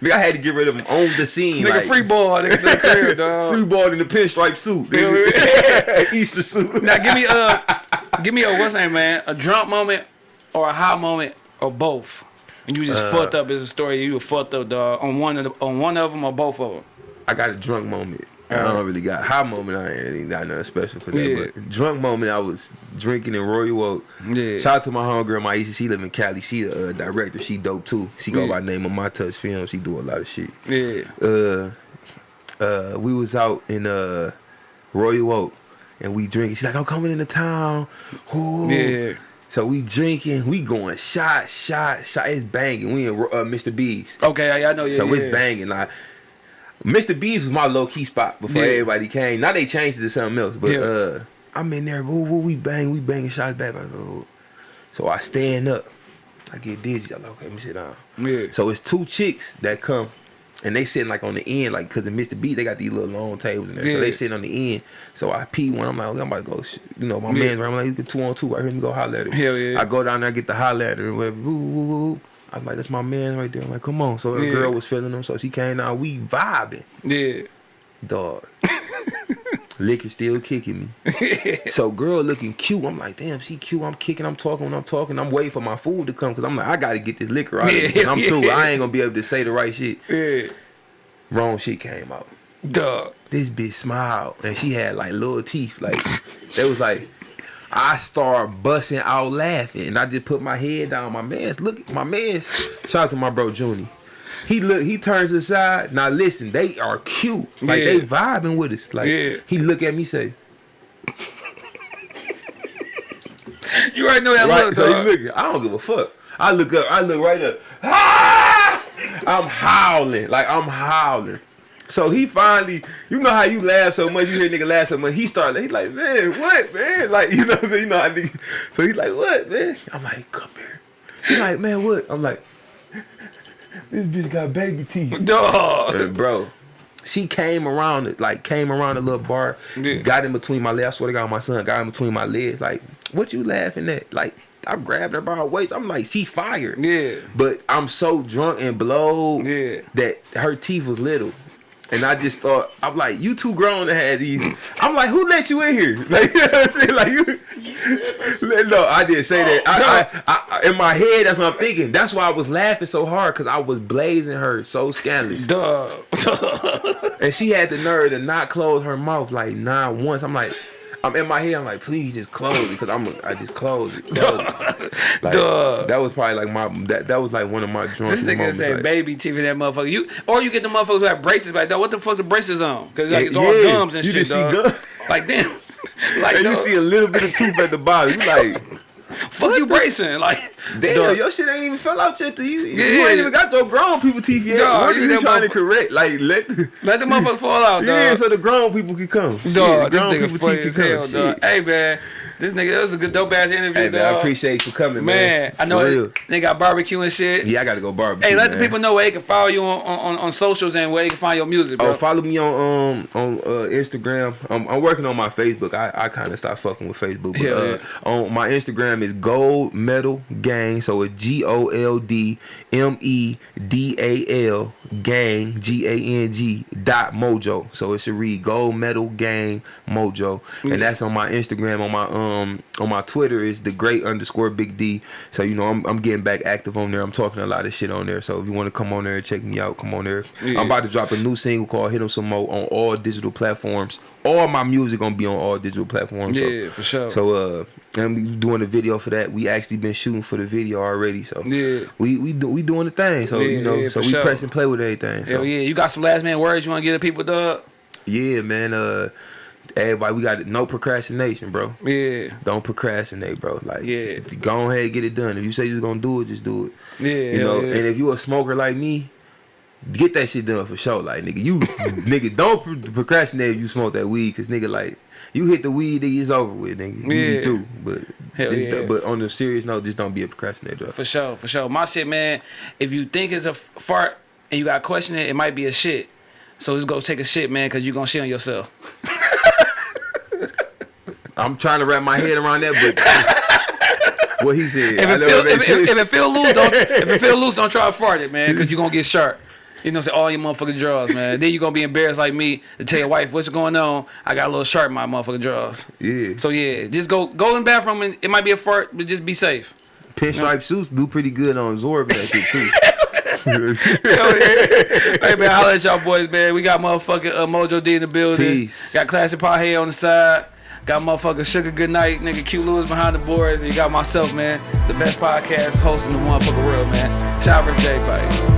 nigga, I had to get rid of them on the scene. nigga like, free ball, nigga to the crib, dog. free ball in the pinstripe suit. Easter suit. Now give me a, give me a what's name, man? A drunk moment or a high moment or both. And you just Uh, fucked up. Is a story you were fucked up, dog. On one of the, on one of them or both of them. I got a drunk moment. I don't really got high moment. I ain't got nothing special for that. Yeah. But drunk moment, I was drinking in Royal Oak. Yeah. Shout out to my homegirl, my EC. She live in Cali. She the uh, director. She dope too. She go Yeah. by name of My Touch Film. She do a lot of shit. Yeah. Uh, uh, we was out in uh Royal Oak, and we drinking. She's like, I'm coming into town. Ooh. Yeah. So we drinking. We going shot, shot, shot. It's banging. We in uh, Mr. B's. Okay, I, I know. Yeah. So yeah. it's banging. Like Mr. B's was my low key spot before Yeah. everybody came. Now they changed it to something else. But Yeah. uh I'm in there, woo, woo, we bang, we banging shots back. So I stand up. I get dizzy. I'm like, okay, let me sit down. Yeah. So it's two chicks that come and they sitting like on the end, like cause in Mr. B they got these little long tables in there. So they sitting on the end. So I pee one. I'm like, okay, I'm about to go. You know, my Yeah. man's right. I'm like, you get two on two right here. Let me go holler at her. Hell yeah. I go down there, I get the holler at her, and whatever. Woo, woo, woo, woo. I'm like, that's my man right there. I'm like, come on. So the Yeah. girl was feeling him, so she came down. We vibing, Yeah. dog. Liquor still kicking me. so girl looking cute. I'm like, damn, she cute. I'm kicking. I'm talking. When I'm talking, I'm waiting for my food to come because I'm like, I gotta get this liquor out. Yeah, of me. I'm yeah. through. I ain't gonna be able to say the right shit. Yeah. Wrong shit came out. Dog. This bitch smiled and she had like little teeth. Like it was like I started busting out laughing and I just put my head down. My man's look my man's shout out to my bro Junie. He look he turns aside. Now listen, they are cute. Like they vibing with us. Like Yeah. he look at me say, You already know that right. look, So dog. he looking. I don't give a fuck. I look up, I look right up. Ah! I'm howling. Like I'm howling. So he finally, you know how you laugh so much, you hear nigga laugh so much. He started, he like, man, what, man? Like, you know what You know how nigga, so he's like, what, man? I'm like, come here. He like, man, what? I'm like, this bitch got baby teeth. Dog. And bro, she came around, it, like, came around the little bar, Yeah. got in between my legs. I swear to God, my son got in between my legs. Like, what you laughing at? Like, I grabbed her by her waist. I'm like, she fired. Yeah. But I'm so drunk and blowed Yeah. that her teeth was little. And I just thought, I'm like, you too grown to have these. I'm like, who let you in here? Like, you know what I'm saying? Like, you. No, I didn't say that. I, I, I, in my head, that's what I'm thinking. That's why I was laughing so hard because I was blazing her so scandalous. Dog. And she had the nerve to not close her mouth like nine once. I'm like, I'm in my head. I'm like, please just close because I'm. I just close it. Close it. Like, Duh. that was probably like my. That, that was like one of my drunk This nigga say like, baby teeth in that motherfucker. You or you get the motherfuckers who have braces like dog. What the fuck the braces on? Cause like it's all gums and you shit, just see dog. gum. Like damn. Like and you see a little bit of tooth at the bottom. You like, Fuck you bracing. Like, Damn, dog. your shit ain't even fell out yet. To you, Yeah. you ain't even got your grown people teeth yet. Dog, what are you you that trying to correct? Like let. let the motherfucker fall out, dog. Yeah, so the grown people can come. Shit, Dog, this grown nigga people funny teeth as can hell, come. dog. Hey, man. This nigga, that was a good dope ass interview, Hey, man, I appreciate you coming, man. Man, I know it, they got barbecue and shit. Yeah, I gotta go barbecue. Hey, let man. the people know where they can follow you on, on, on socials and where they can find your music, bro. Oh, follow me on um on uh, Instagram. I'm, I'm working on my Facebook. I, I kind of stopped fucking with Facebook. But, Hell uh, on my Instagram is Gold Medal Gang. So it's G O L D M E D A L Gang G A N G dot Mojo. So it should read Gold Medal Gang Mojo, and that's on my Instagram. On my um on my Twitter is the Great underscore Big D. So you know I'm I'm getting back active on there. I'm talking a lot of shit on there. So if you want to come on there and check me out, come on there. Yeah. I'm about to drop a new single called "Hit 'Em Some More" on all digital platforms. All my music gonna be on all digital platforms. so- Yeah, for sure. So uh, and we doing a video for that. We actually been shooting for the video already. So Yeah. we we do, we doing the thing. So Yeah, you know, yeah, so we sure. press and play with everything. So Hell yeah, you got some last man words you want to give the people, dog? yeah, man. Uh, everybody, we got no procrastination, bro. Yeah, Don't procrastinate, bro. Like, Yeah. go ahead and get it done. If you say you're gonna do it, just do it. yeah, You know, yeah. and if you a smoker like me, get that shit done for sure. Like, nigga, you, nigga, don't procrastinate if you smoke that weed, cause nigga, like, you hit the weed, nigga, it's over with, nigga. Yeah. be through. But, Hell yeah. but on a serious note, just don't be a procrastinator. For sure, for sure. My shit, man. If you think it's a fart and you got to question it, it might be a shit. So just go take a shit, man, because you going to shit on yourself. I'm trying to wrap my head around that, but what he said. If it, feel, if, if, if it feel loose, don't. if it feel loose, don't try to fart it, man, because you're going to get sharp. You know, say all your motherfucking drawers, man. then you're gonna be embarrassed like me to tell your wife what's going on. I got a little sharp in my motherfucking drawers. yeah. So yeah, just go go in the bathroom and it might be a fart, but just be safe. Pinstripe suits do pretty good on Zorb that shit too. Hey man, holla at y'all boys, man. We got motherfucking uh, Mojo D in the building. Peace. Got Classic Pie on the side. Got motherfucking Sugar Goodnight, nigga Q Lewis behind the boards. And you got myself, man, the best podcast host in the motherfucking world, man. Shout out to everybody.